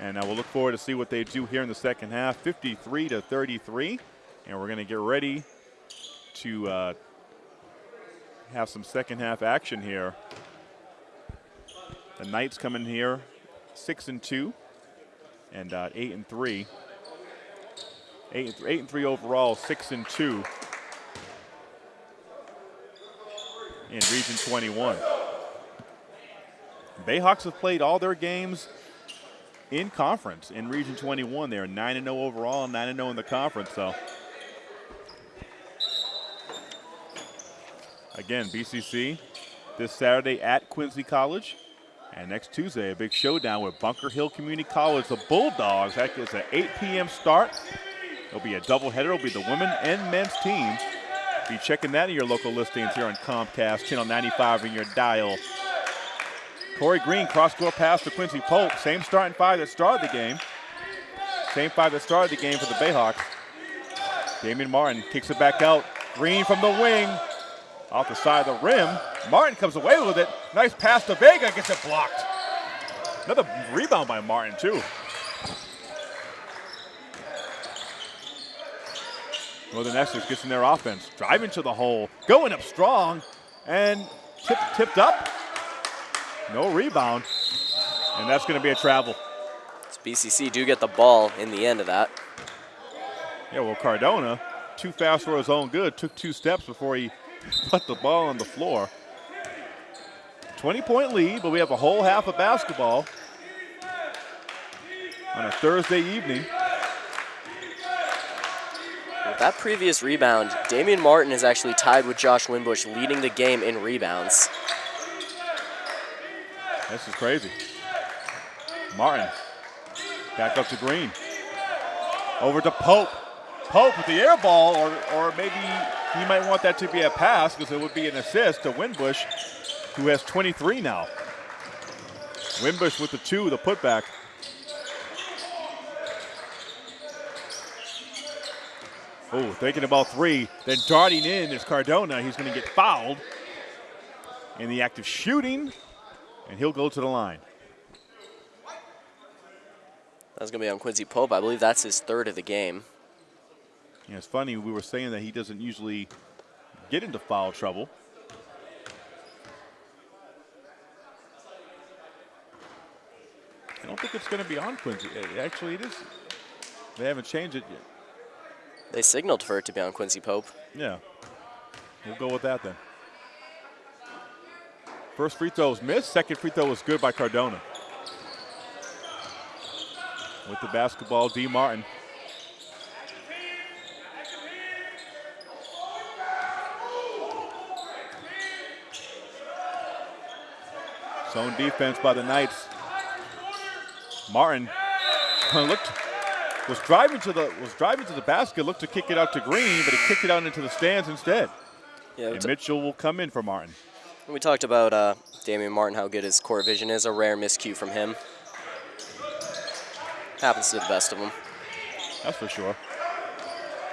And uh, we'll look forward to see what they do here in the second half, 53 to 33. And we're going to get ready to uh, have some second half action here. The Knights coming here, six and two, and uh, eight and three. Eight, and th- eight and three overall, six and two. in Region 21. Bayhawks have played all their games in conference in Region 21. They are 9 0 overall, 9 0 in the conference. So, again, BCC this Saturday at Quincy College. And next Tuesday, a big showdown with Bunker Hill Community College, the Bulldogs. That is an 8 p.m. start. It'll be a doubleheader. It'll be the women and men's team. Be checking that in your local listings here on Comcast, channel 95 in your dial. Corey Green, cross-court pass to Quincy Pope. Same starting five that started the game. Same five that started the game for the Bayhawks. Damian Martin kicks it back out. Green from the wing. Off the side of the rim. Martin comes away with it. Nice pass to Vega, gets it blocked. Another rebound by Martin, too. Northern Essex gets in their offense, driving to the hole, going up strong, and tip, tipped up. No rebound, and that's going to be a travel. So BCC do get the ball in the end of that. Yeah, well, Cardona, too fast for his own good, took two steps before he put the ball on the floor. 20 point lead, but we have a whole half of basketball on a Thursday evening. With that previous rebound, Damian Martin is actually tied with Josh Winbush, leading the game in rebounds. This is crazy. Martin, back up to Green. Over to Pope. Pope with the air ball, or, or maybe he might want that to be a pass because it would be an assist to Winbush, who has 23 now. Winbush with the two, the putback. Oh, thinking about three. Then darting in is Cardona. He's going to get fouled in the act of shooting, and he'll go to the line. That's going to be on Quincy Pope. I believe that's his third of the game. Yeah, it's funny, we were saying that he doesn't usually get into foul trouble. I don't think it's going to be on Quincy. Actually, it is. They haven't changed it yet. They signaled for it to be on Quincy Pope. Yeah. We'll go with that then. First free throw was missed. Second free throw was good by Cardona. With the basketball, D. Martin. Zone defense by the Knights. Martin looked was driving to the was driving to the basket, looked to kick it out to Green, but he kicked it out into the stands instead. Yeah, And Mitchell will come in for Martin. we talked about uh, Damian Martin, how good his court vision is. A rare miscue from him. Happens to the best of them. That's for sure.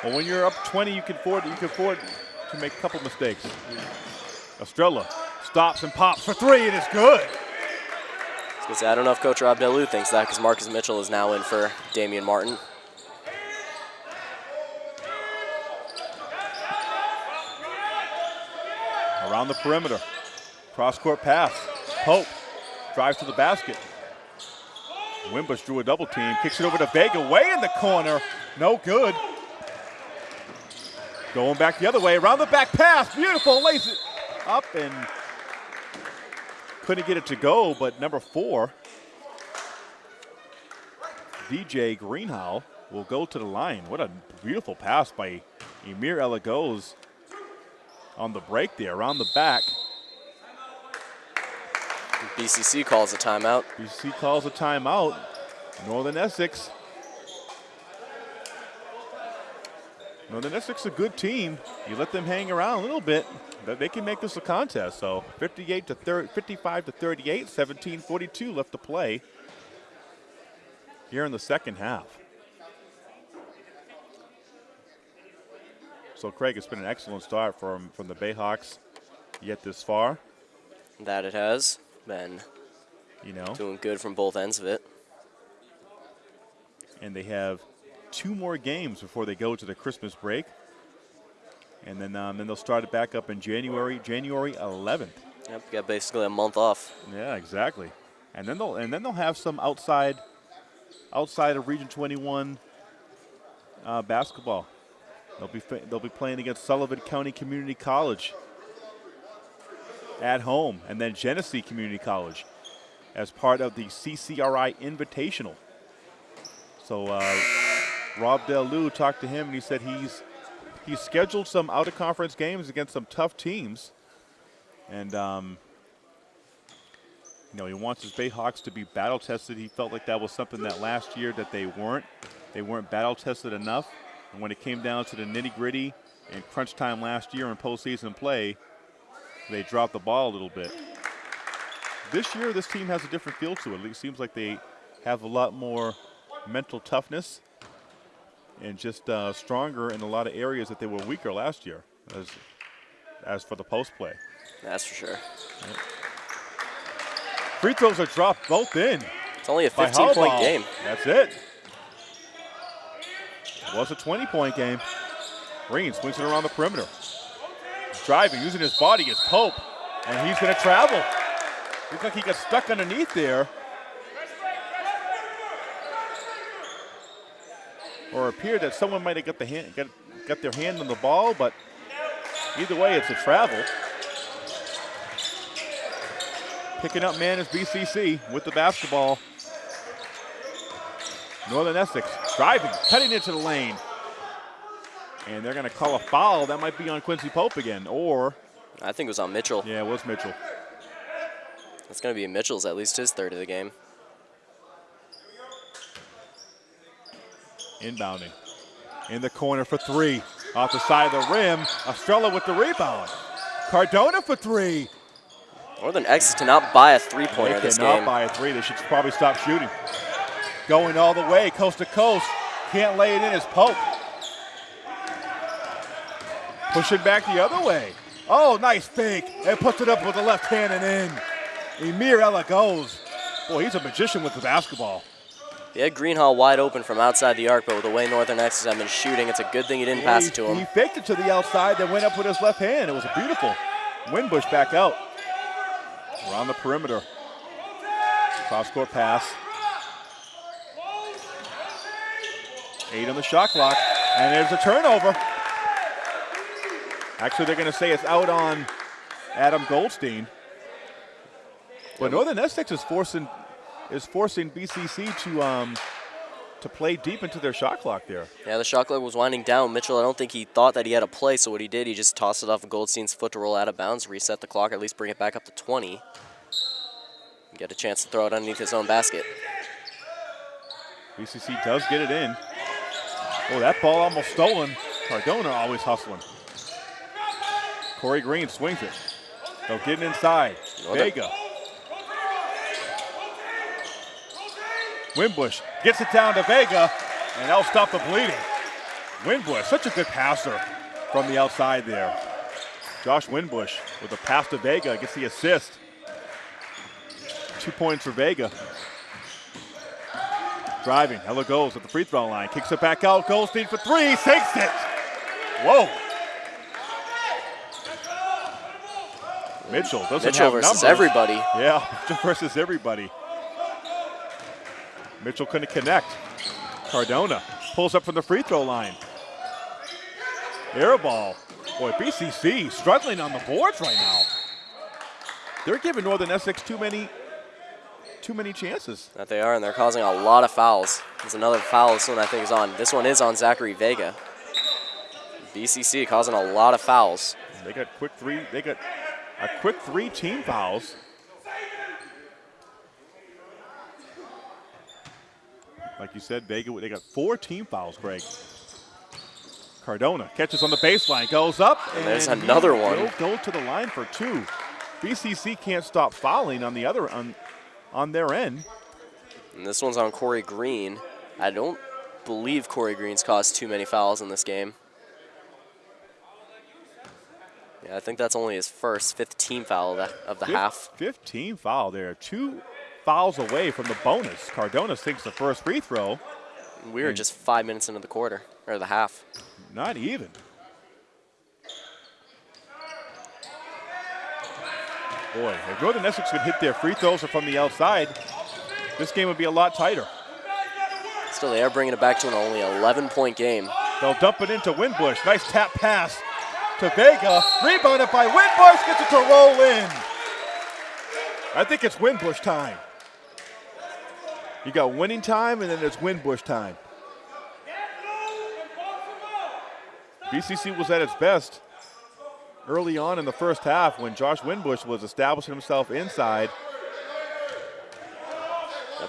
Well, when you're up 20, you can afford you can afford to make a couple mistakes. Estrella stops and pops for three, and it's good. I say, I don't know if Coach Rob Delu thinks that because Marcus Mitchell is now in for Damian Martin. Around the perimeter, cross court pass. Pope drives to the basket. Winbush drew a double team, kicks it over to Vega, way in the corner, no good. Going back the other way, around the back pass, beautiful, lays it up and couldn't get it to go, but number four, DJ Greenhow, will go to the line. What a beautiful pass by Emir Elagos on the break there, around the back. BCC calls a timeout. BCC calls a timeout. Northern Essex. Northern Essex a good team. You let them hang around a little bit, they can make this a contest. So 58 to 30, 55 to 38, 17-42 left to play here in the second half. So Craig, it's been an excellent start from from the Bayhawks yet this far. That it has been You know, doing good from both ends of it. and they have two more games before they go to the Christmas break, and then um, then they'll start it back up in January, January 11th. Yep, got basically a month off. Yeah, exactly. And then they'll and then they'll have some outside outside of Region 21 uh, basketball. They'll be they'll be playing against Sullivan County Community College at home, and then Genesee Community College as part of the CCRI Invitational. So uh, Rob Delu talked to him, and he said he's he's scheduled some out of conference games against some tough teams, and um, you know he wants his Bayhawks to be battle tested. He felt like that was something that last year that they weren't. They weren't battle tested enough, and when it came down to the nitty gritty and crunch time last year in postseason play, they dropped the ball a little bit. This year, this team has a different feel to it. It seems like they have a lot more mental toughness and just uh, stronger in a lot of areas that they were weaker last year as, as for the post play. That's for sure. Free throws are dropped both in. It's only a 15 point game. That's it. It was a 20 point game. Green swings it around the perimeter. Driving, using his body as Pope, and he's going to travel. Looks like he got stuck underneath there. Or appeared that someone might have got the hand, got, got their hand on the ball, but either way, it's a travel. Picking up man is BCC with the basketball. Northern Essex driving, cutting into the lane. And they're going to call a foul. That might be on Quincy Pope again. Or, I think it was on Mitchell. yeah, it was Mitchell. It's going to be Mitchell's at least his third of the game. Inbounding. In the corner for three. Off the side of the rim. Estrella with the rebound. Cardona for three. Northern Essex cannot buy a three They pointer this cannot buy a three. They should probably stop shooting. Going all the way, coast to coast. Can't lay it in as Pope. Push it back the other way. Oh, nice fake. And puts it up with the left hand and in. Emir Elagos. Boy, he's a magician with the basketball. He had Greenhall wide open from outside the arc, but with the way Northern Essex have been shooting, it's a good thing he didn't pass he, it to him. He faked it to the outside, then went up with his left hand. It was a beautiful. Winbush back out. Around the perimeter. Cross court pass. Eight on the shot clock. And there's a turnover. Actually, they're going to say it's out on Adam Goldstein. But Northern Essex is forcing is forcing BCC to um, to play deep into their shot clock there. Yeah, the shot clock was winding down. Mitchell, I don't think he thought that he had a play, so what he did, he just tossed it off of Goldstein's foot to roll out of bounds, reset the clock, at least bring it back up to 20. Get a chance to throw it underneath his own basket. BCC does get it in. Oh, that ball almost stolen. Cardona always hustling. Corey Green swings it. They'll get it inside. Vega. Winbush gets it down to Vega, and that'll stop the bleeding. Winbush, such a good passer from the outside there. Josh Winbush with a pass to Vega gets the assist. Two points for Vega. Driving, Elagos at the free throw line, kicks it back out. Goldstein for three, sinks it. Whoa. Mitchell doesn't Mitchell have versus numbers. everybody. Yeah, Mitchell versus everybody. Mitchell couldn't connect. Cardona pulls up from the free throw line. Air ball. Boy, BCC struggling on the boards right now. They're giving Northern Essex too many, too many chances. That they are, and they're causing a lot of fouls. There's another foul. This one I think is on. This one is on Zachary Vega. BCC causing a lot of fouls. They got quick three. They got a quick three team fouls. Like you said, Vega, they got four team fouls, Greg. Cardona catches on the baseline, goes up, and there's another one. will Go to the line for two. BCC can't stop fouling on the other on on their end. And this one's on Corey Green. I don't believe Corey Green's caused too many fouls in this game. Yeah, I think that's only his first, fifth team foul of the, of the Fif- half. 15 foul there. Two fouls away from the bonus. Cardona sinks the first free throw. We were just five minutes into the quarter, or the half. Not even. Boy, if Northern Essex could hit their free throws from the outside, this game would be a lot tighter. Still, they are bringing it back to an only 11-point game. They'll dump it into Winbush. Nice tap pass to Vega. Rebounded by Winbush. Gets it to roll in. I think it's Winbush time. You got winning time, and then there's Winbush time. BCC was at its best early on in the first half when Josh Winbush was establishing himself inside.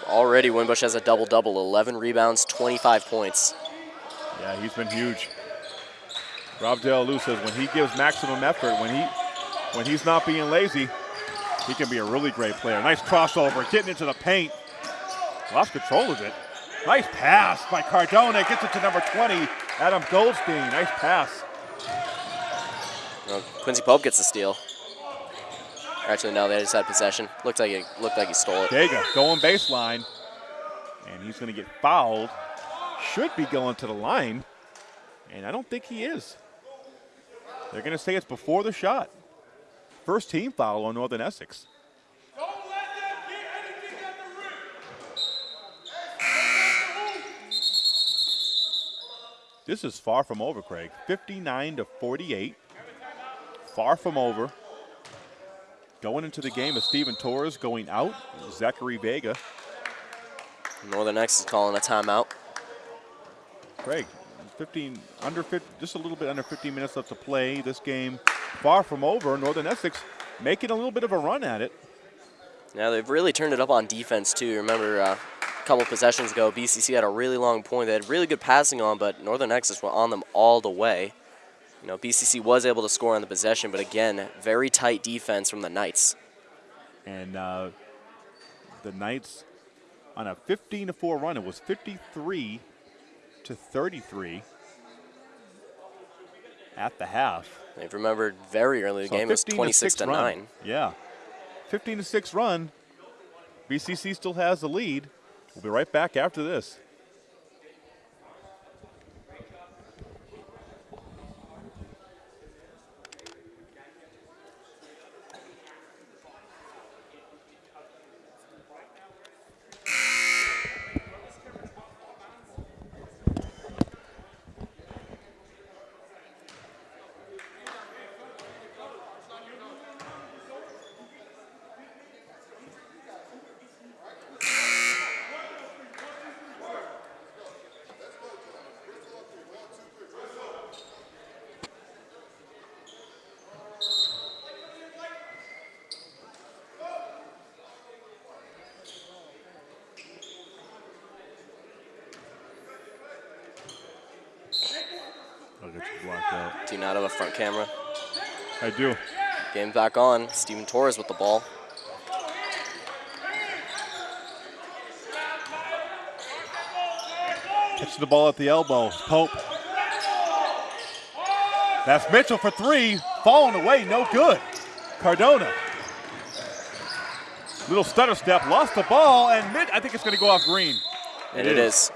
Already, Winbush has a double double 11 rebounds, 25 points. Yeah, he's been huge. Rob Del says when he gives maximum effort, when he when he's not being lazy, he can be a really great player. Nice crossover, getting into the paint. Lost control of it. Nice pass by Cardona. Gets it to number 20, Adam Goldstein. Nice pass. Well, Quincy Pope gets the steal. Actually, no, they just had possession. Looked like it looked like he stole it. Dega going baseline, and he's going to get fouled. Should be going to the line, and I don't think he is. They're going to say it's before the shot. First team foul on Northern Essex. This is far from over, Craig. 59 to 48. Far from over. Going into the game is Steven Torres going out. Zachary Vega. Northern X is calling a timeout. Craig, 15 under 50, just a little bit under 15 minutes left to play. This game far from over. Northern Essex making a little bit of a run at it. Yeah, they've really turned it up on defense too. Remember uh, couple possessions ago, BCC had a really long point. They had really good passing on, but Northern Essex went on them all the way. You know, BCC was able to score on the possession, but again, very tight defense from the Knights. And uh, the Knights on a 15 to 4 run, it was 53 to 33 at the half. They've remembered very early in the So game, it was 26 to, run. 9. Yeah. 15 to 6 run. BCC still has the lead. We'll be right back after this. I'll get you blocked out. Do you not have a front camera? I do. Game back on. Steven Torres with the ball. Catches the ball at the elbow. Pope. That's Mitchell for three. Falling away, no good. Cardona. Little stutter step, lost the ball, and Mitch, I think it's going to go off green. And it is.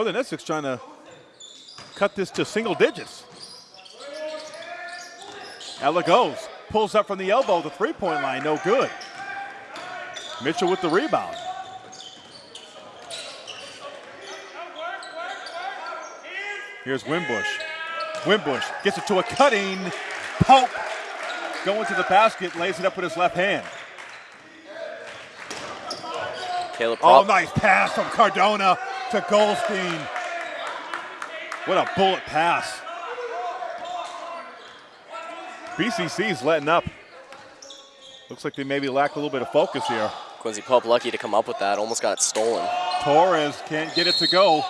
Northern Essex trying to cut this to single digits. Elagos, pulls up from the elbow, the three-point line, no good. Mitchell with the rebound. Here's Winbush. Winbush gets it to a cutting. Pope going to the basket, lays it up with his left hand. Caleb Oh, nice pass from Cardona to Goldstein. What a bullet pass. BCC's letting up. Looks like they maybe lack a little bit of focus here. Quincy Pope lucky to come up with that. Almost got it stolen. Torres can't get it to go.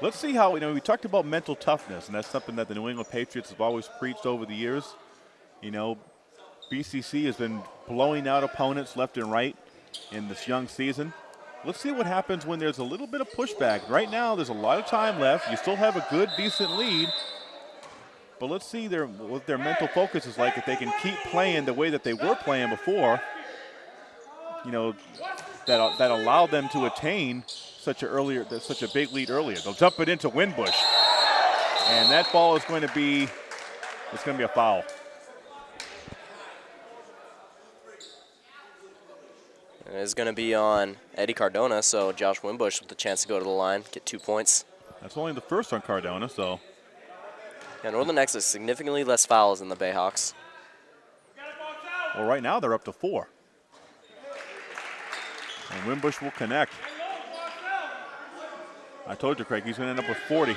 Let's see how, you know, we talked about mental toughness, and that's something that the New England Patriots have always preached over the years. You know, BCC has been blowing out opponents left and right in this young season. Let's see what happens when there's a little bit of pushback. Right now, there's a lot of time left. You still have a good, decent lead. But let's see their, what their mental focus is like if they can keep playing the way that they were playing before. You know, that, that allowed them to attain such a earlier such a big lead earlier. They'll dump it into Winbush, and that ball is going to be it's going to be a foul. And it's going to be on Eddie Cardona, so Josh Winbush with the chance to go to the line, get two points. That's only the first on Cardona, so Yeah, Northern Essex significantly less fouls than the Bayhawks. well, right now they're up to four. And Winbush will connect. I told you, Craig, he's going to end up with 40.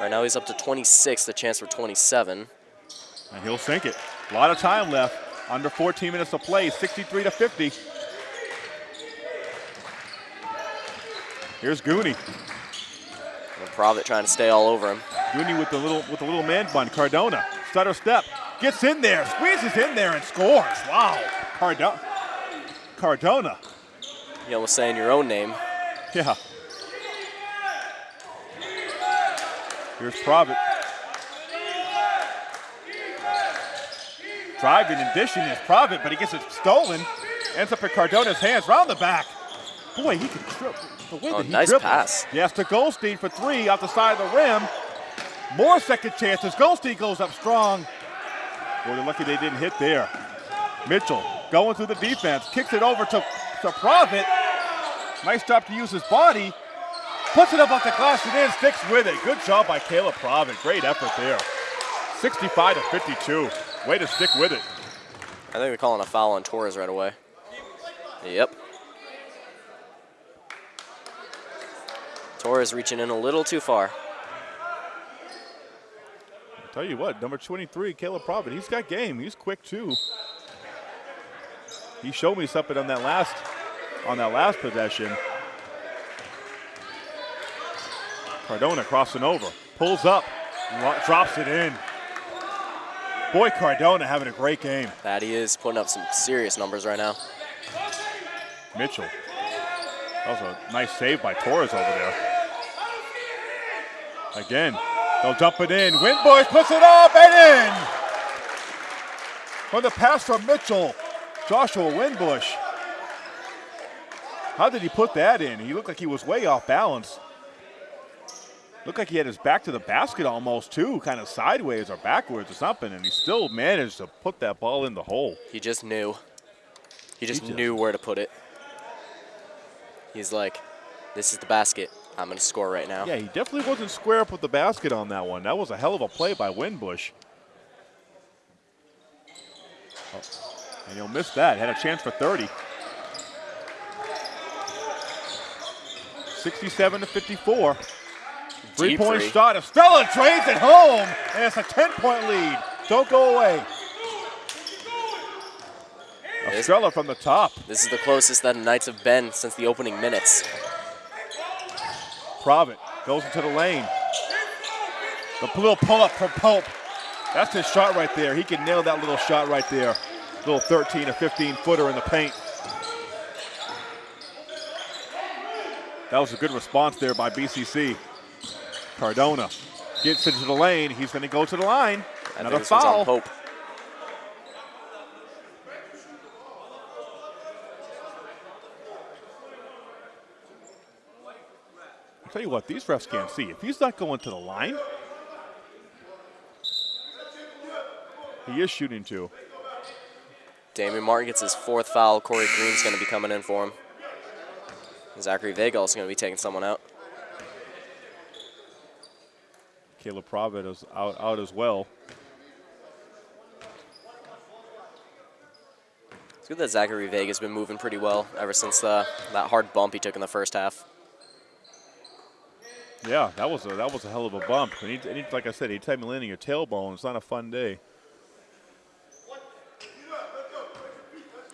Right now he's up to 26, the chance for 27. And he'll sink it. A lot of time left. Under 14 minutes to play, 63 to 50. Here's Gooney. And Provitt trying to stay all over him. Gooney with the little with the little man bun. Cardona, stutter step, gets in there, squeezes in there and scores. Wow, Cardona. Cardona. You almost saying your own name. Yeah. Here's Provitt. Driving and dishing is Provitt, but he gets it stolen. Ends up in Cardona's hands, round the back. Boy, he can trip. The way Oh, that he nice dribbles. pass. Yes, to Goldstein for three off the side of the rim. More second chances. Goldstein goes up strong. Boy, they're lucky they didn't hit there. Mitchell going through the defense, kicks it over to, to Provitt. Nice job to use his body. Puts it up off the glass and in, sticks with it. Good job by Caleb Provitt. Great effort there. 65 to 52. Way to stick with it. I think they're calling a foul on Torres right away. Yep. Torres reaching in a little too far. I'll tell you what, number 23, Caleb Provitt, he's got game. He's quick too. He showed me something on that last on that last possession. Cardona crossing over, pulls up, drops it in. Boy, Cardona having a great game. That he is putting up some serious numbers right now. Mitchell. That was a nice save by Torres over there. Again, they'll dump it in. Winbush puts it up and in. From the pass from Mitchell, Joshua Winbush. How did he put that in? He looked like he was way off balance. Looked like he had his back to the basket almost too, kind of sideways or backwards or something, and he still managed to put that ball in the hole. He just knew. He just He just- knew where to put it. He's like, this is the basket. I'm going to score right now. Yeah, he definitely wasn't square up with the basket on that one. That was a hell of a play by Winbush. Oh, and he'll miss that. Had a chance for 30. 67 to 54. Three Deep point three. shot. Estrella trades it home, and it's a 10 point lead. Don't go away. Estrella from the top. this is the closest that the Knights have been since the opening minutes. Provitt goes into the lane. The little pull up from Pope. That's his shot right there. He can nail that little shot right there. Little 13 or 15 footer in the paint. That was a good response there by BCC. Cardona gets into the lane. He's going to go to the line. Another foul. Pope. I'll tell you what, these refs can't see. If he's not going to the line, he is shooting two. Damian Martin gets his fourth foul. Corey Green's going to be coming in for him. Zachary Vega also going to be taking someone out. Caleb Provitt is out, out as well. It's good that Zachary Vega's been moving pretty well ever since uh, that hard bump he took in the first half. Yeah, that was a that was a hell of a bump. And he, and he, like I said, anytime you land on your tailbone, it's not a fun day.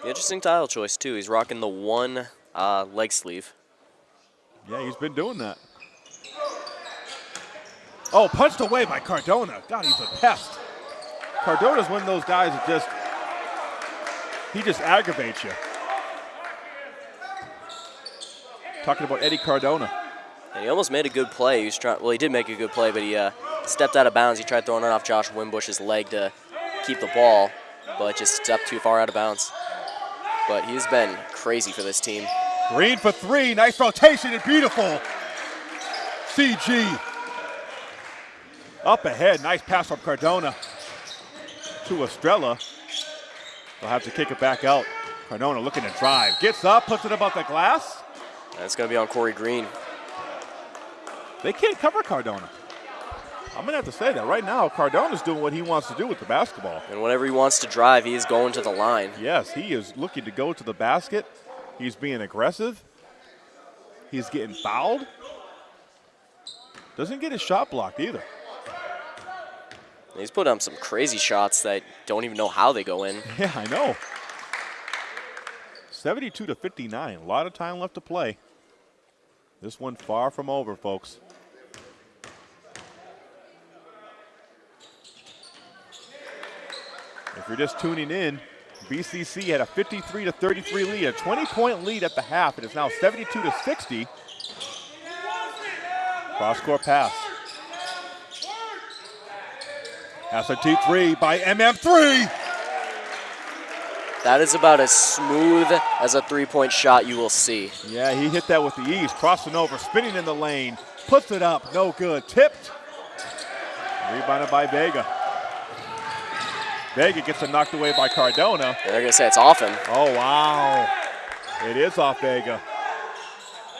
Interesting tile choice, too. He's rocking the one uh, leg sleeve. Yeah, he's been doing that. Oh, punched away by Cardona. God, he's a pest. Cardona's one of those guys that just he just aggravates you. Talking about Eddie Cardona. And he almost made a good play. He was trying. Well, he did make a good play, but he uh, stepped out of bounds. He tried throwing it off Josh Winbush's leg to keep the ball, but just stepped too far out of bounds. But he's been crazy for this team. Green for three. Nice rotation and beautiful. CG. Up ahead. Nice pass from Cardona to Estrella. They'll have to kick it back out. Cardona looking to drive. Gets up, puts it about the glass. It's going to be on Corey Green. They can't cover Cardona. I'm going to have to say that right now, Cardona's doing what he wants to do with the basketball. And whenever he wants to drive, he is going to the line. Yes, he is looking to go to the basket. He's being aggressive. He's getting fouled. Doesn't get his shot blocked either. He's put up some crazy shots that don't even know how they go in. Yeah, I know. 72 to 59. A lot of time left to play. This one far from over, folks. If you're just tuning in, BCC had a 53 to 33 lead, a 20 point lead at the half. It is now 72 to 60. Cross court pass. That's a T3 by MM3. That is about as smooth as a three-point shot you will see. Yeah, he hit that with the ease, crossing over, spinning in the lane, puts it up, no good, tipped. Rebounded by Vega. Vega gets it knocked away by Cardona. They're going to say it's off him. Oh, wow. It is off Vega.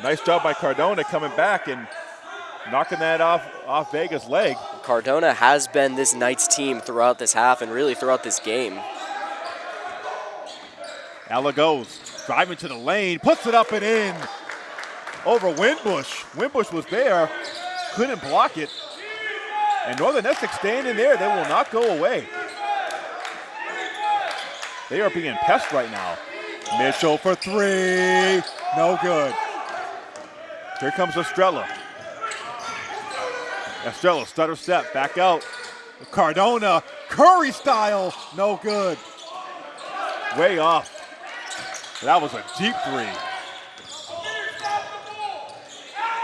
Nice job by Cardona coming back and knocking that off, off Vega's leg. Cardona has been this Knights team throughout this half and really throughout this game. Elagos, driving to the lane, puts it up and in over Winbush. Winbush was there, couldn't block it. And Northern Essex standing there, they will not go away. They are being pest right now. Mitchell for three, no good. Here comes Estrella. Estrella, stutter step, back out. Cardona, Curry style, no good. Way off. That was a deep three.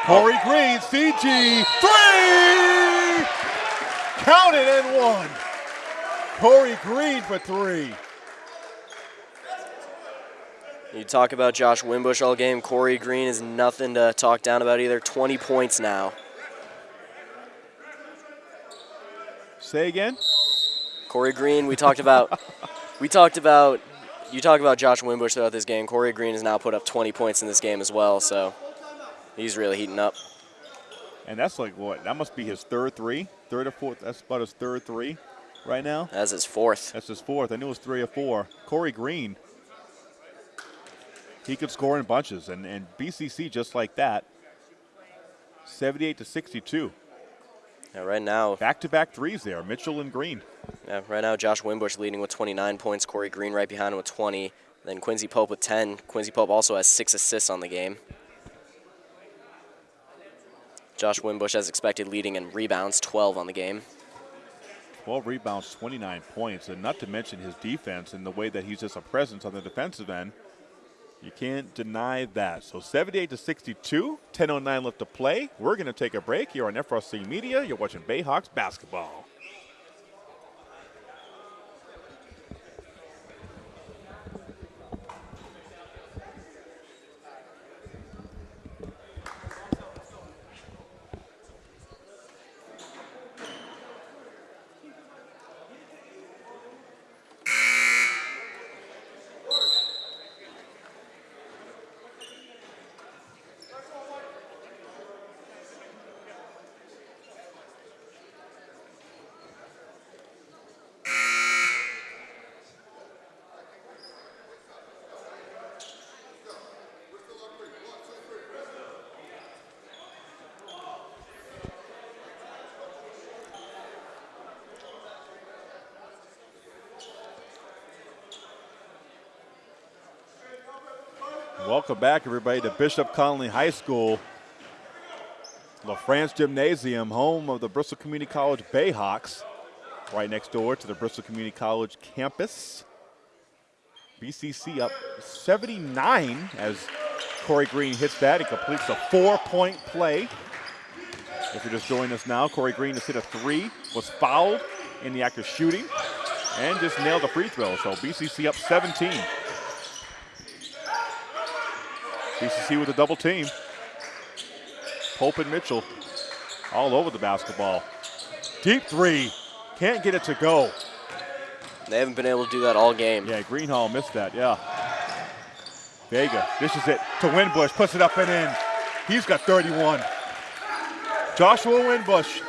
Corey Green, CG, three! Count it and one. Corey Green for three. You talk about Josh Winbush all game. Corey Green is nothing to talk down about either. 20 points now. Say again? Corey Green, we talked about. we talked about. You talk about Josh Winbush throughout this game. Corey Green has now put up 20 points in this game as well, so he's really heating up. And that's like what? That must be his third three, third or fourth. That's about his third three right now. That's his fourth. That's his fourth. I knew it was three or four. Corey Green, he could score in bunches, and, and BCC just like that. 78 to 62. Yeah, right now, Back to back threes there, Mitchell and Green. yeah, right now, Josh Winbush leading with 29 points. Corey Green right behind him with 20. Then Quincy Pope with 10. Quincy Pope also has six assists on the game. Josh Winbush, as expected, leading in rebounds, 12 on the game. 12 rebounds, 29 points, and not to mention his defense and the way that he's just a presence on the defensive end. You can't deny that. So 78 to 62, 10:09 left to play. We're going to take a break here on FRC Media. You're watching Bayhawks basketball. Welcome back, everybody, to Bishop Connolly High School. LaFrance Gymnasium, home of the Bristol Community College Bayhawks, right next door to the Bristol Community College campus. BCC up 79 as Corey Green hits that. He completes a four-point play. If you're just joining us now, Corey Green has hit a three, was fouled in the act of shooting, and just nailed the free throw. So BCC up 17. BCC with a double team. Pope and Mitchell all over the basketball. Deep three. Can't get it to go. They haven't been able to do that all game. Yeah, Greenhall missed that, yeah. Vega dishes it to Winbush, puts it up and in. He's got 31. Joshua Winbush.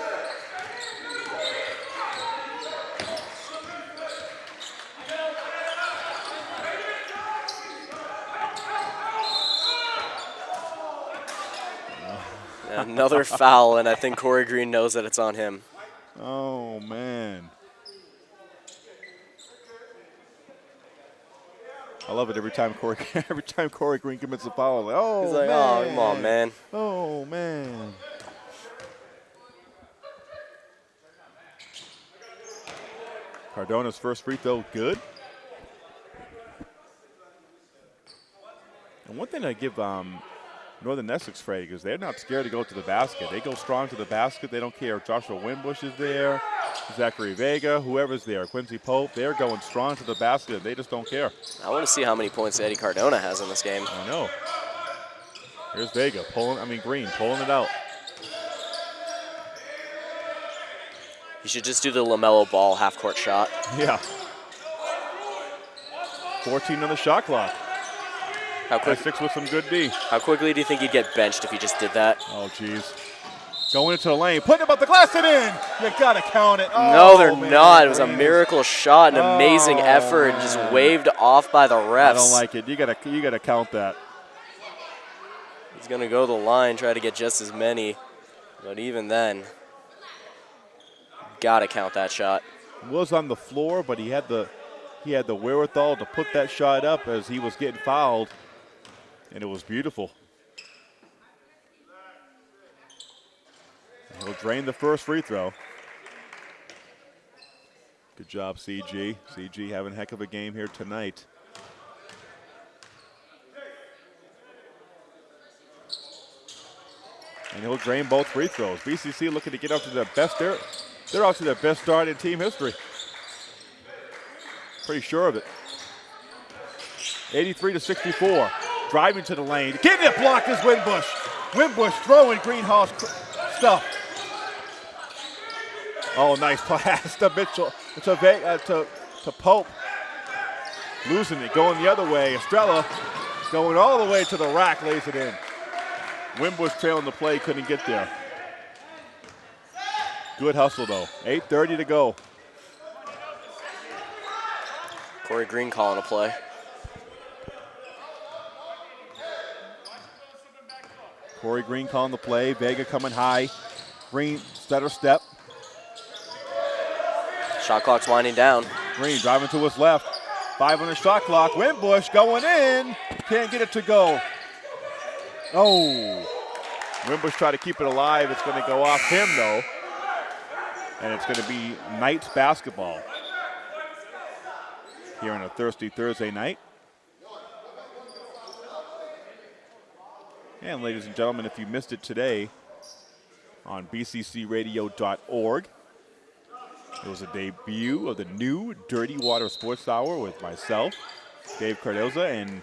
Another foul, and I think Corey Green knows that it's on him. Oh, man. I love it every time Corey every time Corey Green commits a foul. Like, oh, He's like, man. oh, come on, man. Oh, man. Cardona's first free throw, good. And one thing I give um, Northern Essex credit is they're not scared to go to the basket. They go strong to the basket. They don't care if Joshua Winbush is there, Zachary Vega, whoever's there, Quincy Pope. They're going strong to the basket. They just don't care. I want to see how many points Eddie Cardona has in this game. I know. Here's Vega pulling, I mean Green pulling it out. You should just do the LaMelo Ball half court shot. Yeah. 14 on the shot clock. How quick? Essex with some good D. How quickly do you think you'd get benched if you just did that? Oh, jeez. Going into the lane, putting about the glass and in. You gotta count it. no, Oh, they're man, not. It was a miracle shot, an amazing Oh, effort, just waved off by the refs. I don't like it. You gotta, you gotta count that. He's gonna go the line, try to get just as many, but even then, gotta count that shot. Was on the floor, but he had the, he had the wherewithal to put that shot up as he was getting fouled, and it was beautiful. He'll drain the first free throw. Good job, CG. CG having a heck of a game here tonight. And he'll drain both free throws. BCC looking to get up to their best. They're, they're out to their best start in team history. Pretty sure of it. 83 to 64. Driving to the lane. Getting it blocked is Winbush. Winbush throwing Greenhouse stuff. Oh, nice pass to Mitchell, to, uh, to, to Pope. Losing it, going the other way. Estrella going all the way to the rack, lays it in. Winbush trailing the play, couldn't get there. Good hustle though. 8.30 to go. Corey Green calling a play. Corey Green calling the play. Vega coming high. Green stutter step. Shot clock's winding down. Green driving to his left. Five on the shot clock. Winbush going in. Can't get it to go. Oh. Winbush try to keep it alive. It's going to go off him though. And it's going to be Knights basketball here on a thirsty Thursday night. And ladies and gentlemen, if you missed it today on bccradio.org, it was a debut of the new Dirty Water Sports Hour with myself, Dave Cardoza, and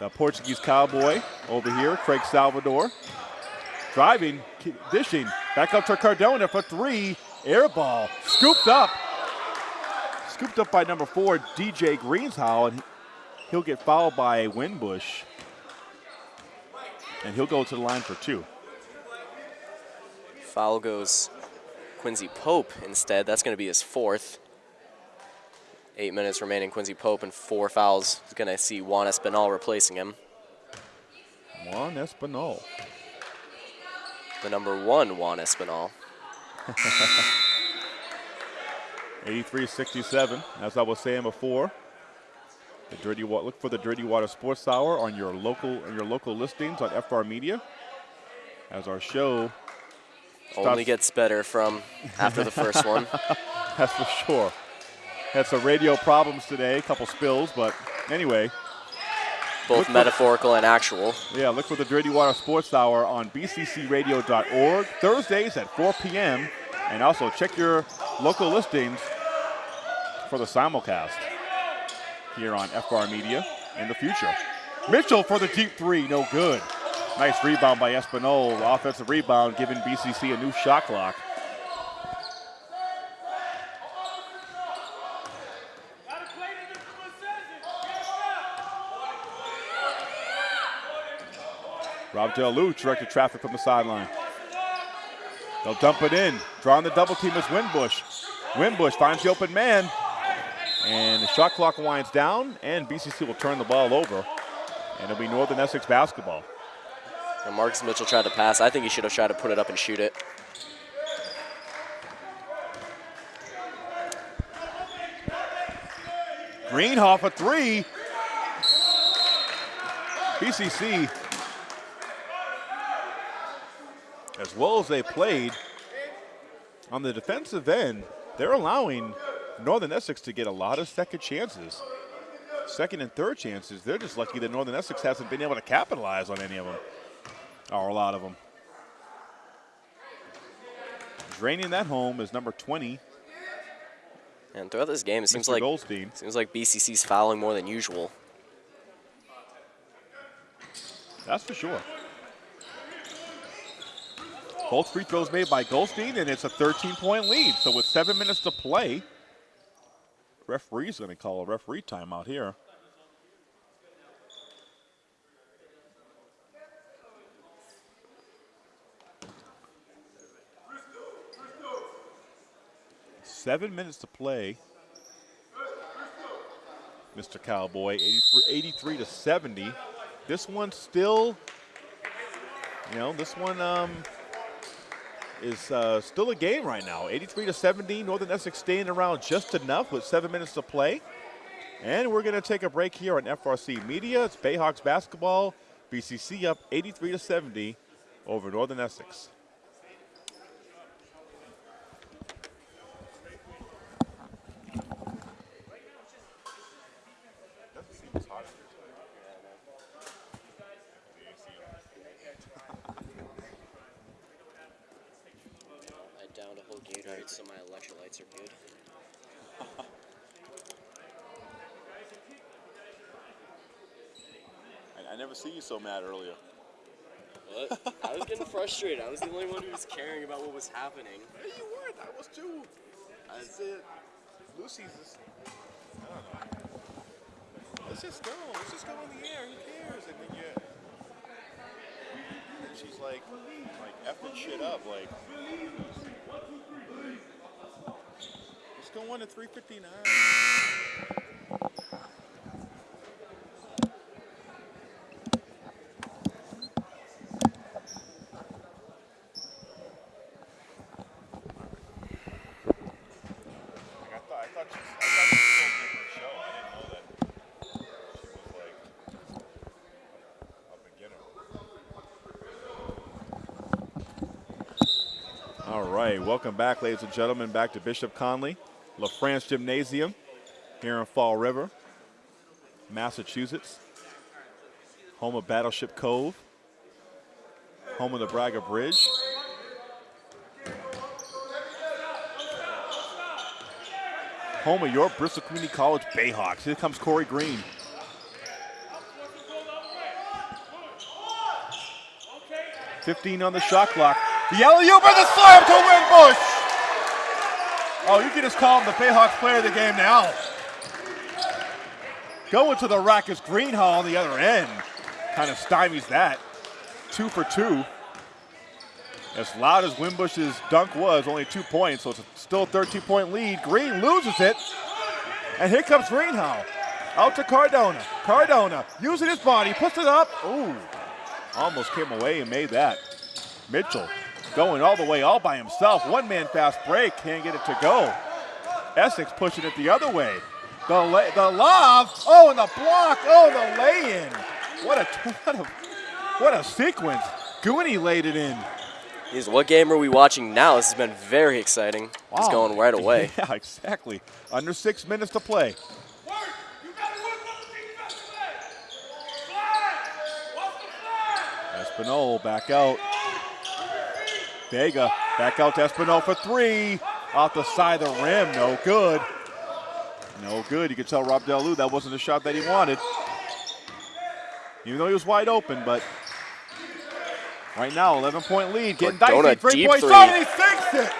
the Portuguese cowboy over here, Craig Salvador. Driving, dishing, back up to Cardona for three. Air ball, scooped up. Scooped up by number four, DJ Greenshow, and he'll get fouled by Winbush. And he'll go to the line for two. Foul goes Quincy Pope instead. That's going to be his fourth. Eight minutes remaining. Quincy Pope and four fouls. He's going to see Juan Espinal replacing him. Juan Espinal. The number one Juan Espinal. 83-67, as I was saying before. The Dirty Wa- look for the Dirty Water Sports Hour on your local on your local listings on FR Media. As our show, Only gets better from after the first one. that's for sure. Had some radio problems today, a couple spills, but anyway, Both Look for- metaphorical and actual. yeah, look for the Dirty Water Sports Hour on bccradio.org Thursdays at 4 p.m. And also check your local listings for the simulcast here on FR Media in the future. Mitchell for the deep three, no good. Nice rebound by Espinal. Offensive rebound giving BCC a new shot clock. Rob Delu directed traffic from the sideline. They'll dump it in. Drawing the double team is Winbush. Winbush finds the open man. And the shot clock winds down, and BCC will turn the ball over. And it'll be Northern Essex basketball. And Marcus Mitchell tried to pass. I think he should have tried to put it up and shoot it. Greenhoff a three. BCC, as well as they played, on the defensive end, they're allowing Northern Essex to get a lot of second chances. Second and third chances. They're just lucky that Northern Essex hasn't been able to capitalize on any of them, or a lot of them. Draining that home is number 20, And throughout this game, it seems Mr. like Goldstein. seems like BCC's fouling more than usual. That's for sure. Both free throws made by Goldstein, and it's a 13-point lead. So with seven minutes to play, referee's going to call a referee timeout here. Seven minutes to play. Mr. Cowboy, 83, 83 to 70. This one still, you know, this one um, is uh, still a game right now. 83 to 70. Northern Essex staying around just enough with seven minutes to play. And we're going to take a break here on FRC Media. It's Bayhawks basketball. BCC up 83 to 70 over Northern Essex. I downed a whole Gatorade, so my electrolytes are good. I, I never see you so mad earlier. What? I was getting frustrated. I was the only one who was caring about what was happening. Hey, you weren't. I was too. I said, Lucy's just, I don't know. Let's just go. Let's just go in the air. Who cares? And then you, and she's like, like effing shit up. Like, let's go on to 359. Like, I thought, I thought she, I thought she was still doing her show. I didn't know that she was like a beginner. All right, welcome back, ladies and gentlemen, back to Bishop Connolly, LaFrance Gymnasium here in Fall River, Massachusetts, home of Battleship Cove, home of the Braga Bridge. home of your Bristol Community College Bayhawks. Here comes Corey Green. Fifteen on the shot clock. The alley-oop the slam to Winbush. Oh, you can just call him the Bayhawks player of the game now. Going to the rack is Greenhall on the other end. Kind of stymies that. Two for two. As loud as Winbush's dunk was, only two points, so it's still a 13 point lead. Green loses it. And here comes Greenhow. Out to Cardona. Cardona using his body, puts it up. Ooh, almost came away and made that. Mitchell going all the way all by himself. One man fast break, can't get it to go. Essex pushing it the other way. The, lay, the lob, oh, and the block, oh, the lay in. What a, what a, what a sequence. Gooney laid it in. Is what game are we watching now? This has been very exciting. It's going right away. Yeah, exactly. Under six minutes to play. Espinal back out. Vega back out to Espinal for three. Off the side of the rim, no good. No good. You can tell Rob Delu that wasn't the shot that he wanted. Even though he was wide open, but right now, 11 point lead. Getting Cardona, dicey. Three point three. shot, and he sinks it.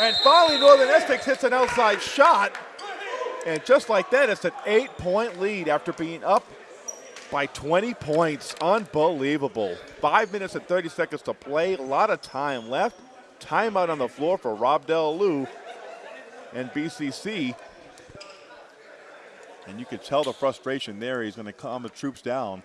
And finally, Northern Essex hits an outside shot. And just like that, it's an eight point lead after being up by 20 points. Unbelievable. Five minutes and 30 seconds to play. A lot of time left. Timeout on the floor for Rob Delalue and BCC. And you could tell the frustration there. He's going to calm the troops down.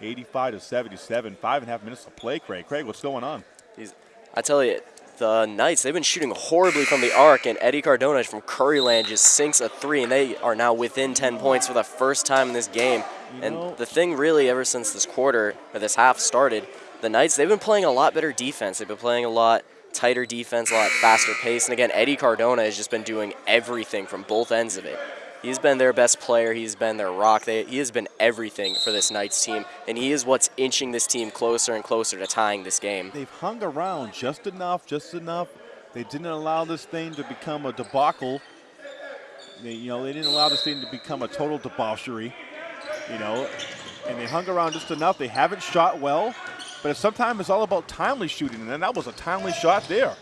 85 to 77. Five and a half minutes to play, Craig. Craig, what's going on? He's, I tell you, the Knights, they've been shooting horribly from the arc, and Eddie Cardona from Curryland just sinks a three, and they are now within 10 points for the first time in this game. You and know- the thing really, ever since this quarter, or this half started, the Knights, they've been playing a lot better defense. They've been playing a lot tighter defense, a lot faster pace. And again, Eddie Cardona has just been doing everything from both ends of it. He's been their best player. He's been their rock. They, he has been everything for this Knights team, and he is what's inching this team closer and closer to tying this game. They've hung around just enough, just enough. They didn't allow this thing to become a debacle. They, you know, they didn't allow this thing to become a total debauchery. You know, and they hung around just enough. They haven't shot well, but sometimes it's all about timely shooting, and then that was a timely shot there.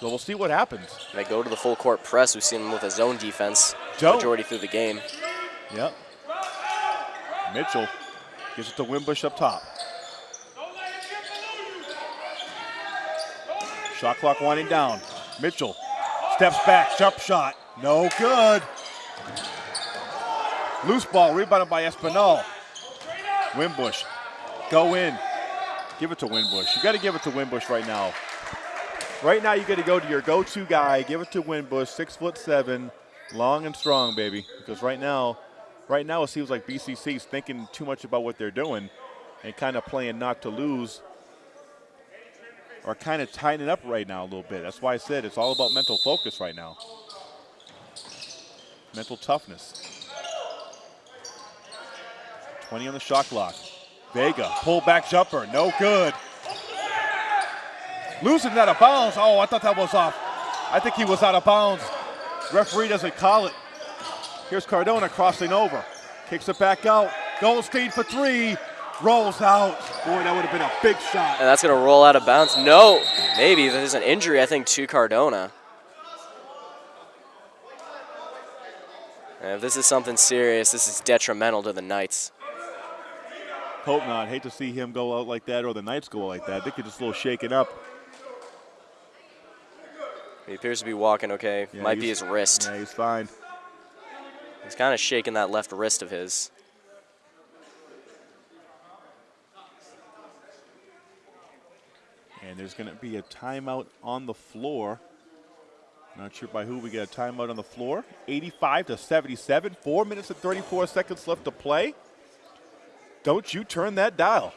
So we'll see what happens. They go to the full court press. We've seen them with a zone defense Joe. majority through the game. Yep. Mitchell gives it to Winbush up top. Shot clock winding down. Mitchell steps back, jump shot. No good. Loose ball rebounded by Espinal. Winbush, go in. Give it to Winbush. You got to give it to Winbush right now. Right now, you got to go to your go-to guy. Give it to Winbush, six foot seven, long and strong, baby. Because right now, right now it seems like BCC's thinking too much about what they're doing, and kind of playing not to lose, or kind of tightening up right now a little bit. That's why I said it's all about mental focus right now, mental toughness. 20 on the shot clock. Vega, pull back jumper, no good. Losing out of bounds. Oh, I thought that was off. I think he was out of bounds. Referee doesn't call it. Here's Cardona crossing over. Kicks it back out. Goldstein for three. Rolls out. Boy, that would have been a big shot. And that's going to roll out of bounds. No, maybe there's an injury, I think, to Cardona. And if this is something serious, this is detrimental to the Knights. Hope not. Hate to see him go out like that or the Knights go out like that. They could just a little shaken up. He appears to be walking okay. Yeah, Might be his wrist. Yeah, he's fine. He's kind of shaking that left wrist of his. And there's going to be a timeout on the floor. Not sure by who we get a timeout on the floor. 85 to 77. Four minutes and 34 seconds left to play. Don't you turn that dial.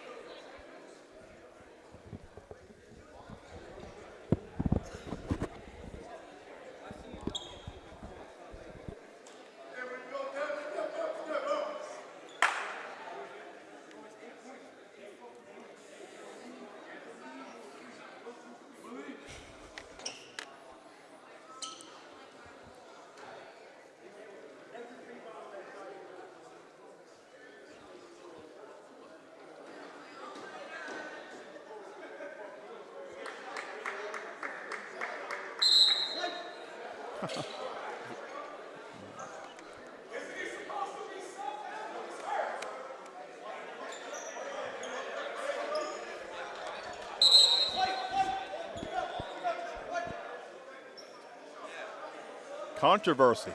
Controversy.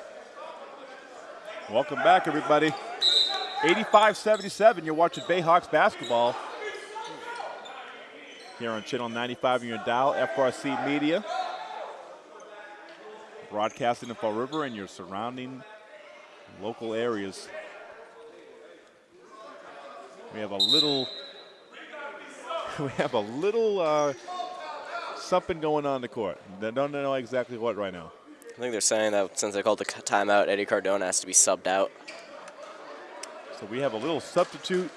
Welcome back, everybody. 85-77, you're watching Bayhawks basketball. Here on Channel 95 in your dial, FRC Media. Broadcasting in Fall River and your surrounding local areas. We have a little, we have a little uh, something going on the court. They don't know exactly what right now. I think they're saying that since they called the timeout, Eddie Cardona has to be subbed out. So we have a little substitute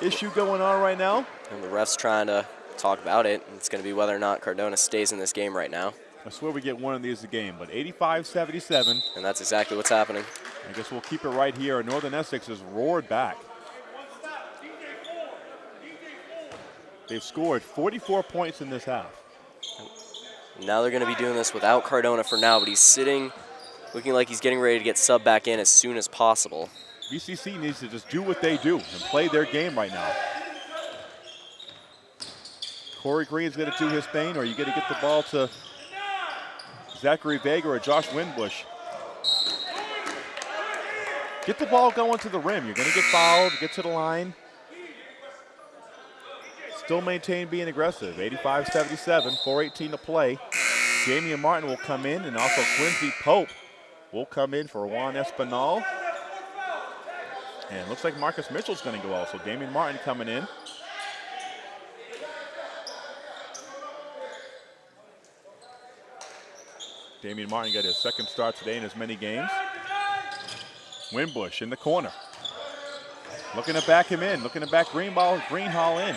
issue going on right now. And the ref's trying to talk about it. It's going to be whether or not Cardona stays in this game right now. I swear we get one of these a game, but 85-77. And that's exactly what's happening. I guess we'll keep it right here. Northern Essex has roared back. They've scored 44 points in this half. Now they're going to be doing this without Cardona for now, but he's sitting, looking like he's getting ready to get subbed back in as soon as possible. BCC needs to just do what they do and play their game right now. Corey Green's going to do his thing, or you going to get the ball to Zachary Vega or Josh Winbush. Get the ball going to the rim. You're going to get fouled, get to the line. Still maintain being aggressive. 85-77, 4.18 to play. Damian Martin will come in, and also Quincy Pope will come in for Juan Espinal. And looks like Marcus Mitchell's going to go also. Damian Martin coming in. Damian Martin got his second start today in as many games. Winbush in the corner. Looking to back him in. Looking to back Greenball, Greenhall in.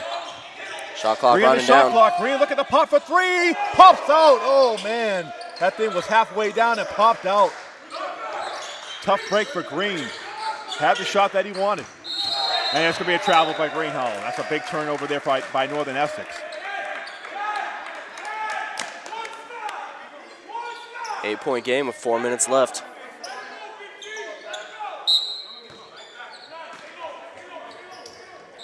Shot clock Green the running shot down. clock. Green looking to pop for three. Pops out. Oh, man. That thing was halfway down and popped out. Tough break for Green. Had the shot that he wanted. And it's going to be a travel by Greenhall. That's a big turnover there by, by Northern Essex. Eight point game with four minutes left.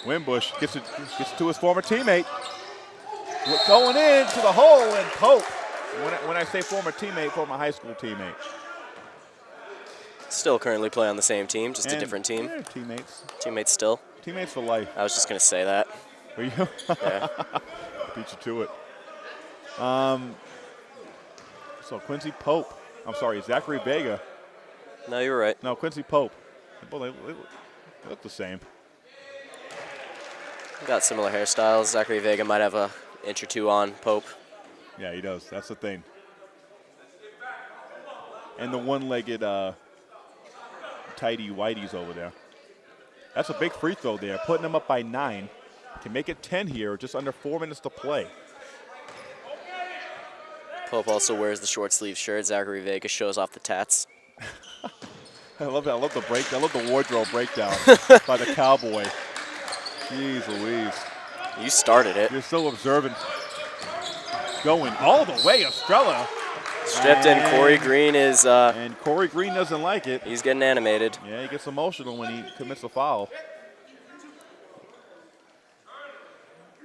Winbush gets it, gets it to his former teammate. Going in to the hole and Pope. When I, when I say former teammate, former high school teammate. Still currently play on the same team, just a different team. teammates. Teammates still. Teammates for life. I was just gonna say that. Are you? Yeah. Beat you to it. Um, so Quincy Pope. I'm sorry, Zachary Vega. no, you're right. No, Quincy Pope. Well, they, they look the same. Got similar hairstyles. Zachary Vega might have a inch or two on Pope. Yeah, he does. That's the thing. And the one-legged uh, tidy whiteys over there. That's a big free throw there, putting them up by nine. Can make it 10 here, just under four minutes to play. Pope also wears the short sleeve shirt. Zachary Vega shows off the tats. I love that. I love the break. I love the wardrobe breakdown by the cowboy. Jeez Louise. You started it. You're so observant. Going all the way, Estrella. Stripped in. Corey Green is uh, And Corey Green doesn't like it. he's getting animated. Yeah, he gets emotional when he commits a foul.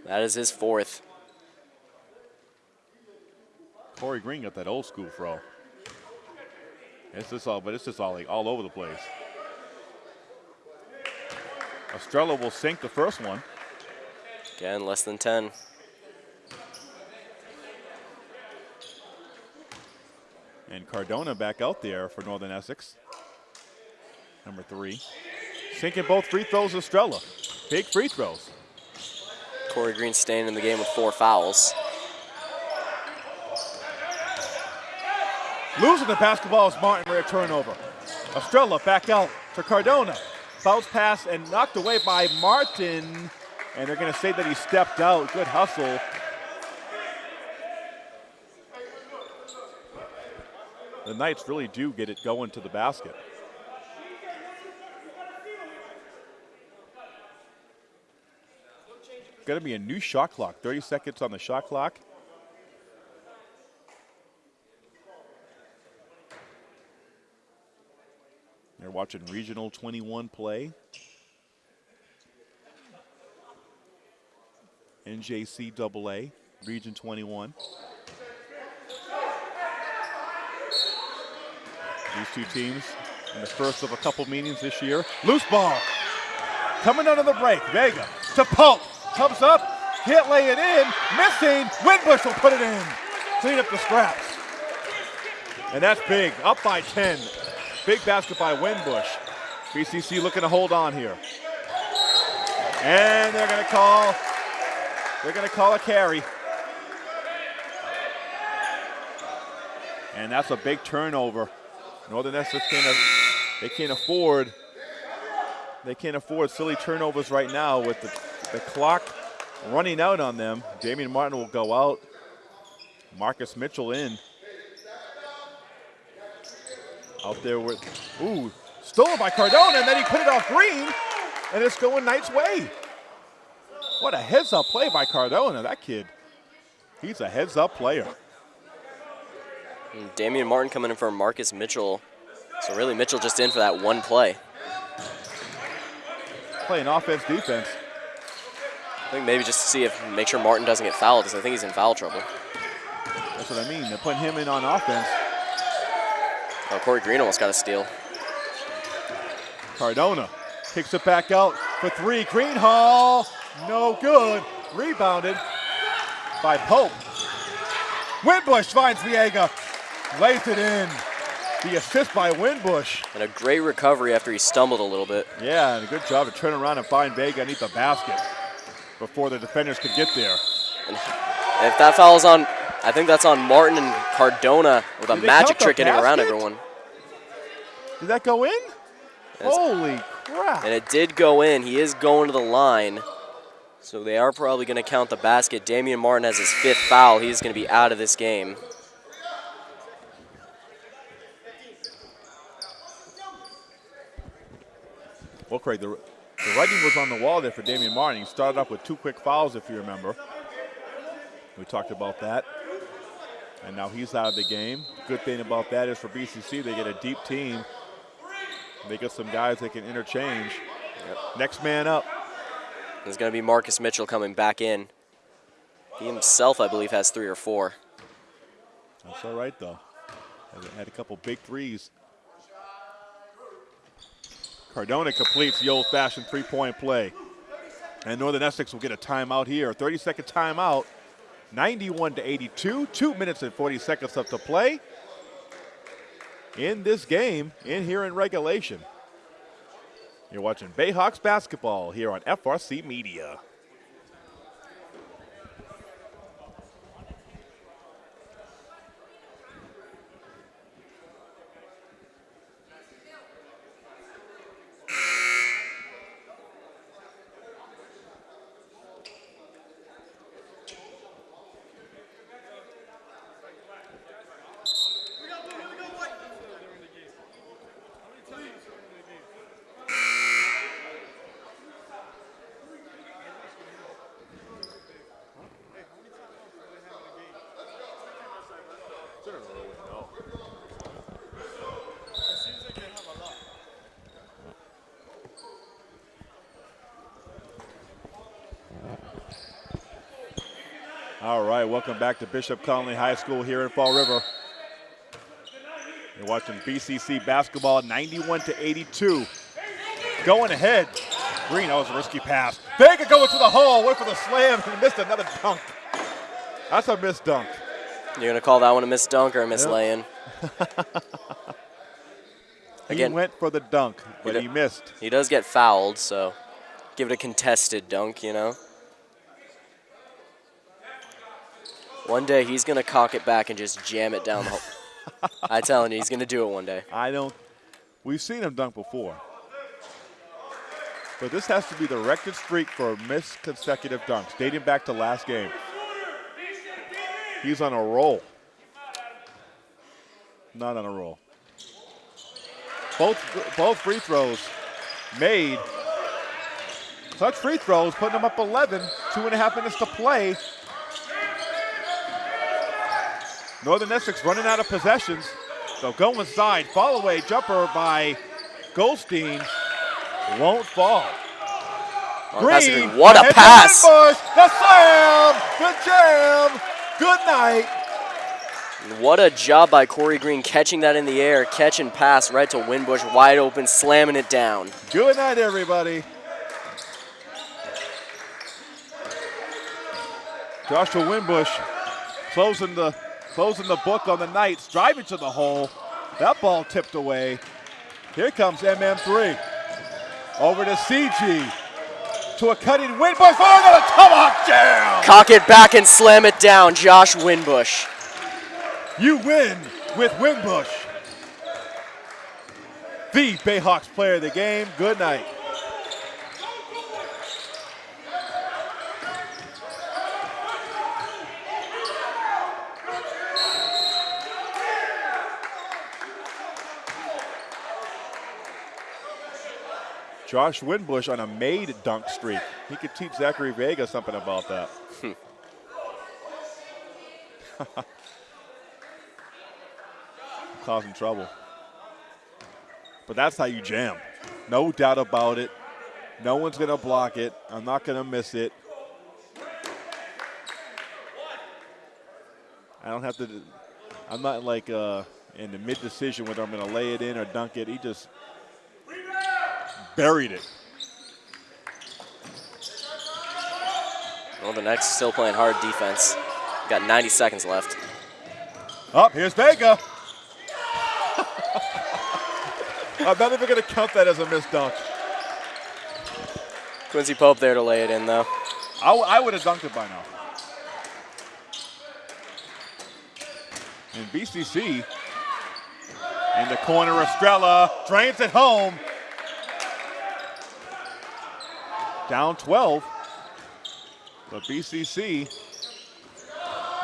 That is his fourth. Corey Green got that old school throw. It's just all, but it's just all like all over the place. Estrella will sink the first one. Again, less than 10. And Cardona back out there for Northern Essex. Number three. Sinking both free throws, Estrella. Big free throws. Corey Green staying in the game with four fouls. Losing the basketball is Martin Rare turnover. Estrella back out to Cardona. Bounce pass and knocked away by Martin. And they're going to say that he stepped out. Good hustle. The Knights really do get it going to the basket. Going to be a new shot clock. 30 seconds on the shot clock. Watching Regional 21 play. NJCAA, Region 21. These two teams in the first of a couple meetings this year. Loose ball. Coming under the break. Vega to Pope. Comes up. Can't lay it in. Missing. Winbush will put it in. Clean up the scraps. And that's big. Up by 10. Big basket by Winbush. BCC looking to hold on here. And they're going to call, they're going to call a carry. And that's a big turnover. Northern Essex can't, they can't afford, they can't afford silly turnovers right now with the, the clock running out on them. Damian Martin will go out. Marcus Mitchell in. Out there with, ooh, stolen by Cardona, and then he put it off Green, and it's going Knight's way. What a heads up play by Cardona, that kid. He's a heads up player. And Damian Martin coming in for Marcus Mitchell. So really Mitchell just in for that one play. playing offense, defense. I think maybe just to see if, make sure Martin doesn't get fouled, because I think he's in foul trouble. That's what I mean. They're putting him in on offense. Oh, Corey Green almost got a steal. Cardona kicks it back out for three. Greenhall, no good. Rebounded by Pope. Winbush finds Vega, lays it in. The assist by Winbush. And a great recovery after he stumbled a little bit. Yeah, and a good job to turn around and find Vega underneath the basket before the defenders could get there. And if that foul is on, I think that's on Martin and Cardona with a magic trick getting around everyone. Did that go in? Yes. Holy crap. And it did go in. He is going to the line. So they are probably going to count the basket. Damian Martin has his fifth foul. He's going to be out of this game. Well, Craig, the, the writing was on the wall there for Damian Martin. He started off with two quick fouls, if you remember. We talked about that. And now he's out of the game. Good thing about that is for BCC, they get a deep team. They get some guys they can interchange. Next man up. There's going to be Marcus Mitchell coming back in. He himself, I believe, has three or four. That's all right, though. Had- Had a couple big threes. Cardona completes the old-fashioned three-point play. And Northern Essex will get a timeout here. 30-second timeout. 91 to 82. Two minutes and 40 seconds left to play in this game in here in regulation. You're watching Bayhawks basketball here on FRC Media. All right, welcome back to Bishop Connolly High School here in Fall River. You're watching BCC basketball 91 to 82. Going ahead. Green, that was a risky pass. Vega going to the hole, went for the slam, and missed another dunk. That's a missed dunk. You're going to call that one a miss dunk or a miss Yep. lay-in? He Again- went for the dunk, but did- he missed. He does get fouled, so give it a contested dunk, you know? One day he's going to cock it back and just jam it down the hole. I telling you, he's going to do it one day. I don't. We've seen him dunk before. But this has to be the record streak for missed consecutive dunks, dating back to last game. He's on a roll. Not on a roll. Both both free throws made. Clutch free throws, putting them up 11. Two and a half minutes to play. Northern Essex running out of possessions. They'll go inside. Fall away jumper by Goldstein. Won't fall. Oh, Mark Green. what a pass! The slam. Good jam. Good night. What a job by Corey Green catching that in the air, catch and pass right to Winbush, wide open, slamming it down. Good night, everybody. Joshua Winbush closing the closing the book on the Knights, driving to the hole. That ball tipped away. Here comes MM3. Over to CG. To a cutting Winbush. Oh, another tomahawk jam! Cock it back and slam it down, Josh Winbush. You win with Winbush. The Bayhawks player of the game. Good night. Josh Winbush on a made dunk streak. He could teach Zachary Vega something about that. causing trouble. But that's how you jam. No doubt about it. No one's going to block it. I'm not going to miss it. I don't have to. I'm not like uh, in the mid decision whether I'm going to lay it in or dunk it. He just buried it. Well, the next still playing hard defense. Got 90 seconds left. Up, here's Vega. I'm not even going to count that as a missed dunk. Quincy Pope there to lay it in, though. I, w- I would have dunked it by now. And BCC in the corner, Estrella drains it home. Down 12. But BCC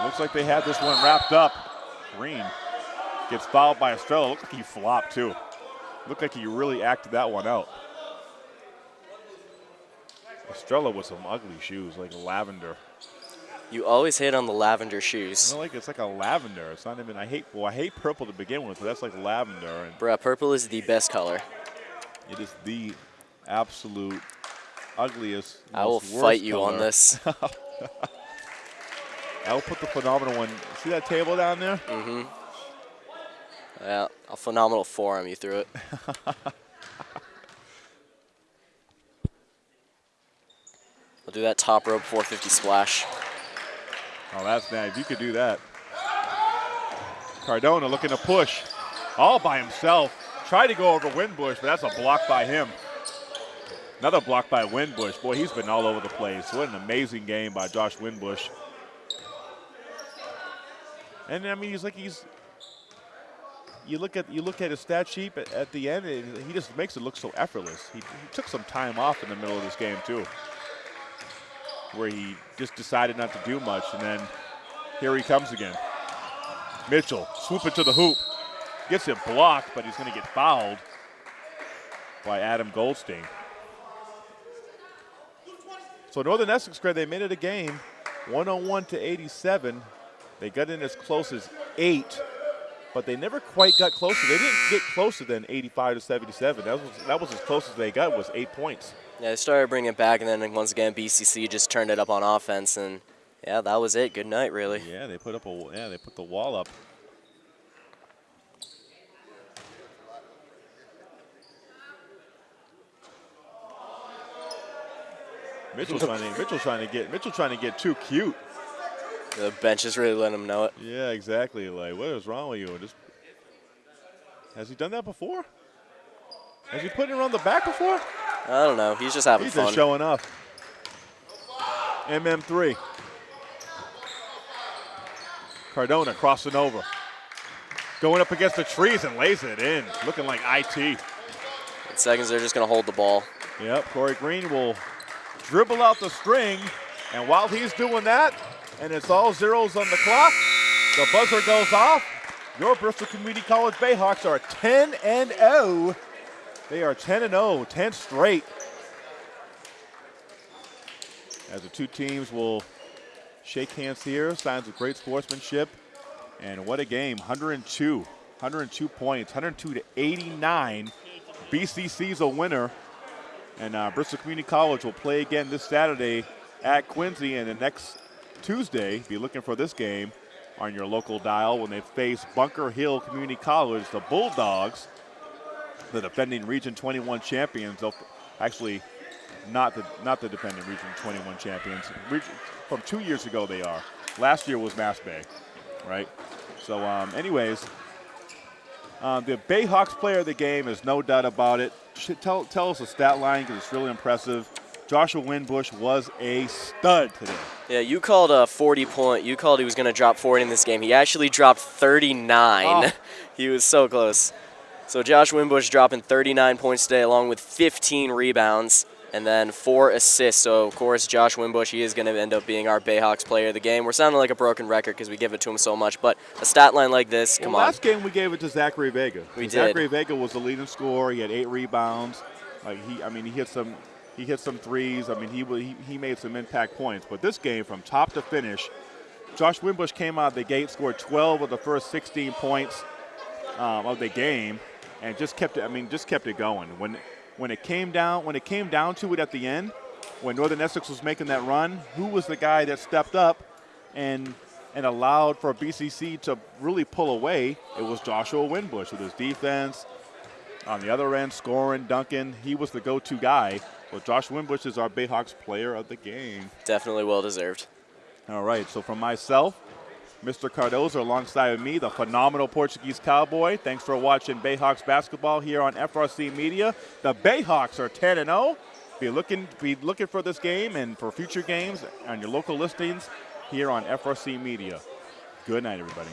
looks like they had this one wrapped up. Green gets fouled by Estrella. Looks like he flopped too. Looked like he really acted that one out. Estrella with some ugly shoes, like lavender. You always hit on the lavender shoes. I like it's like a lavender. It's not even. I hate. Well, I hate purple to begin with, but that's like lavender, and Bruh, purple is the best color. it is the absolute ugliest. I will fight you color. on this. I will put the phenomenal one. See that table down there? Mm-hmm. yeah, a phenomenal forearm you threw it. I'll do that top rope 450 splash. Oh, that's nice. You could do that. Cardona looking to push, all by himself. Tried to go over Winbush, but that's a block by him. Another block by Winbush. Boy, he's been all over the place. What an amazing game by Josh Winbush. And I mean, he's like he's. You look at you look at his stat sheet at, at the end, and he just makes it look so effortless. He, he took some time off in the middle of this game too, where he just decided not to do much, and then here he comes again. Mitchell swooping to the hoop, gets it blocked, but he's going to get fouled by Adam Goldstein. So Northern Essex grad, they made it a game, 101 to 87. They got in as close as eight, but they never quite got closer. They didn't get closer than 85 to 77. That was that was as close as they got was eight points. Yeah, they started bringing it back, and then once again, BCC just turned it up on offense, and yeah, that was it. Good night, really. Yeah, they put up a yeah they put the wall up. Mitchell trying to trying to get Mitchell trying to get too cute. The bench is really letting him know it. Yeah, exactly. Like, what is wrong with you? Just has he done that before? Has he put it around the back before? I don't know. He's just having He's fun. just showing off. MM3. Cardona crossing over. Going up against the trees and lays it in. Looking like IT. In seconds, they're just going to hold the ball. Yep, Corey Green will dribble out the string. And while he's doing that, and it's all zeros on the clock, the buzzer goes off. Your Bristol Community College Bayhawks are 10 and 0. They are 10 and 0, 10 straight. As the two teams will shake hands here, signs of great sportsmanship. And what a game, 102, 102 points, 102 to 89. BCC's a winner. And uh, Bristol Community College will play again this Saturday at Quincy, and the next Tuesday, be looking for this game on your local dial when they face Bunker Hill Community College, the Bulldogs, the defending Region 21 champions. They'll actually not the not the defending Region 21 champions. Region, from two years ago, they are. Last year was Mass Bay, right? So, um, anyways, um, the Bayhawks player of the game is no doubt about it. Tell, tell us the stat line because it's really impressive. Joshua Winbush was a stud today. Yeah, you called a 40 point. You called he was going to drop 40 in this game. He actually dropped 39. Oh. he was so close. So Josh Winbush dropping 39 points today, along with 15 rebounds and then four assists. So of course, Josh Winbush, he is going to end up being our Bayhawks player of the game. We're sounding like a broken record because we give it to him so much, but a stat line like this, come well, on. Last game we gave it to Zachary Vega. We did. Zachary Vega was the leading scorer. He had eight rebounds. Like he, I mean, he hit some, he hit some threes. I mean, he he, he made some impact points. But this game, from top to finish, Josh Winbush came out of the gate, scored 12 of the first 16 points um, of the game, and just kept it. I mean, just kept it going. When when it came down when it came down to it at the end, when Northern Essex was making that run, who was the guy that stepped up and and allowed for BCC to really pull away? It was Joshua Winbush with his defense. On the other end, scoring, Duncan, he was the go-to guy. Well, Josh Winbush is our Bayhawks player of the game. Definitely well deserved. All right, so from myself, Mr. Cardozo alongside of me, the phenomenal Portuguese cowboy. Thanks for watching Bayhawks basketball here on FRC Media. The Bayhawks are 10 and 0. Be looking be looking for this game and for future games on your local listings here on FRC Media. Good night, everybody.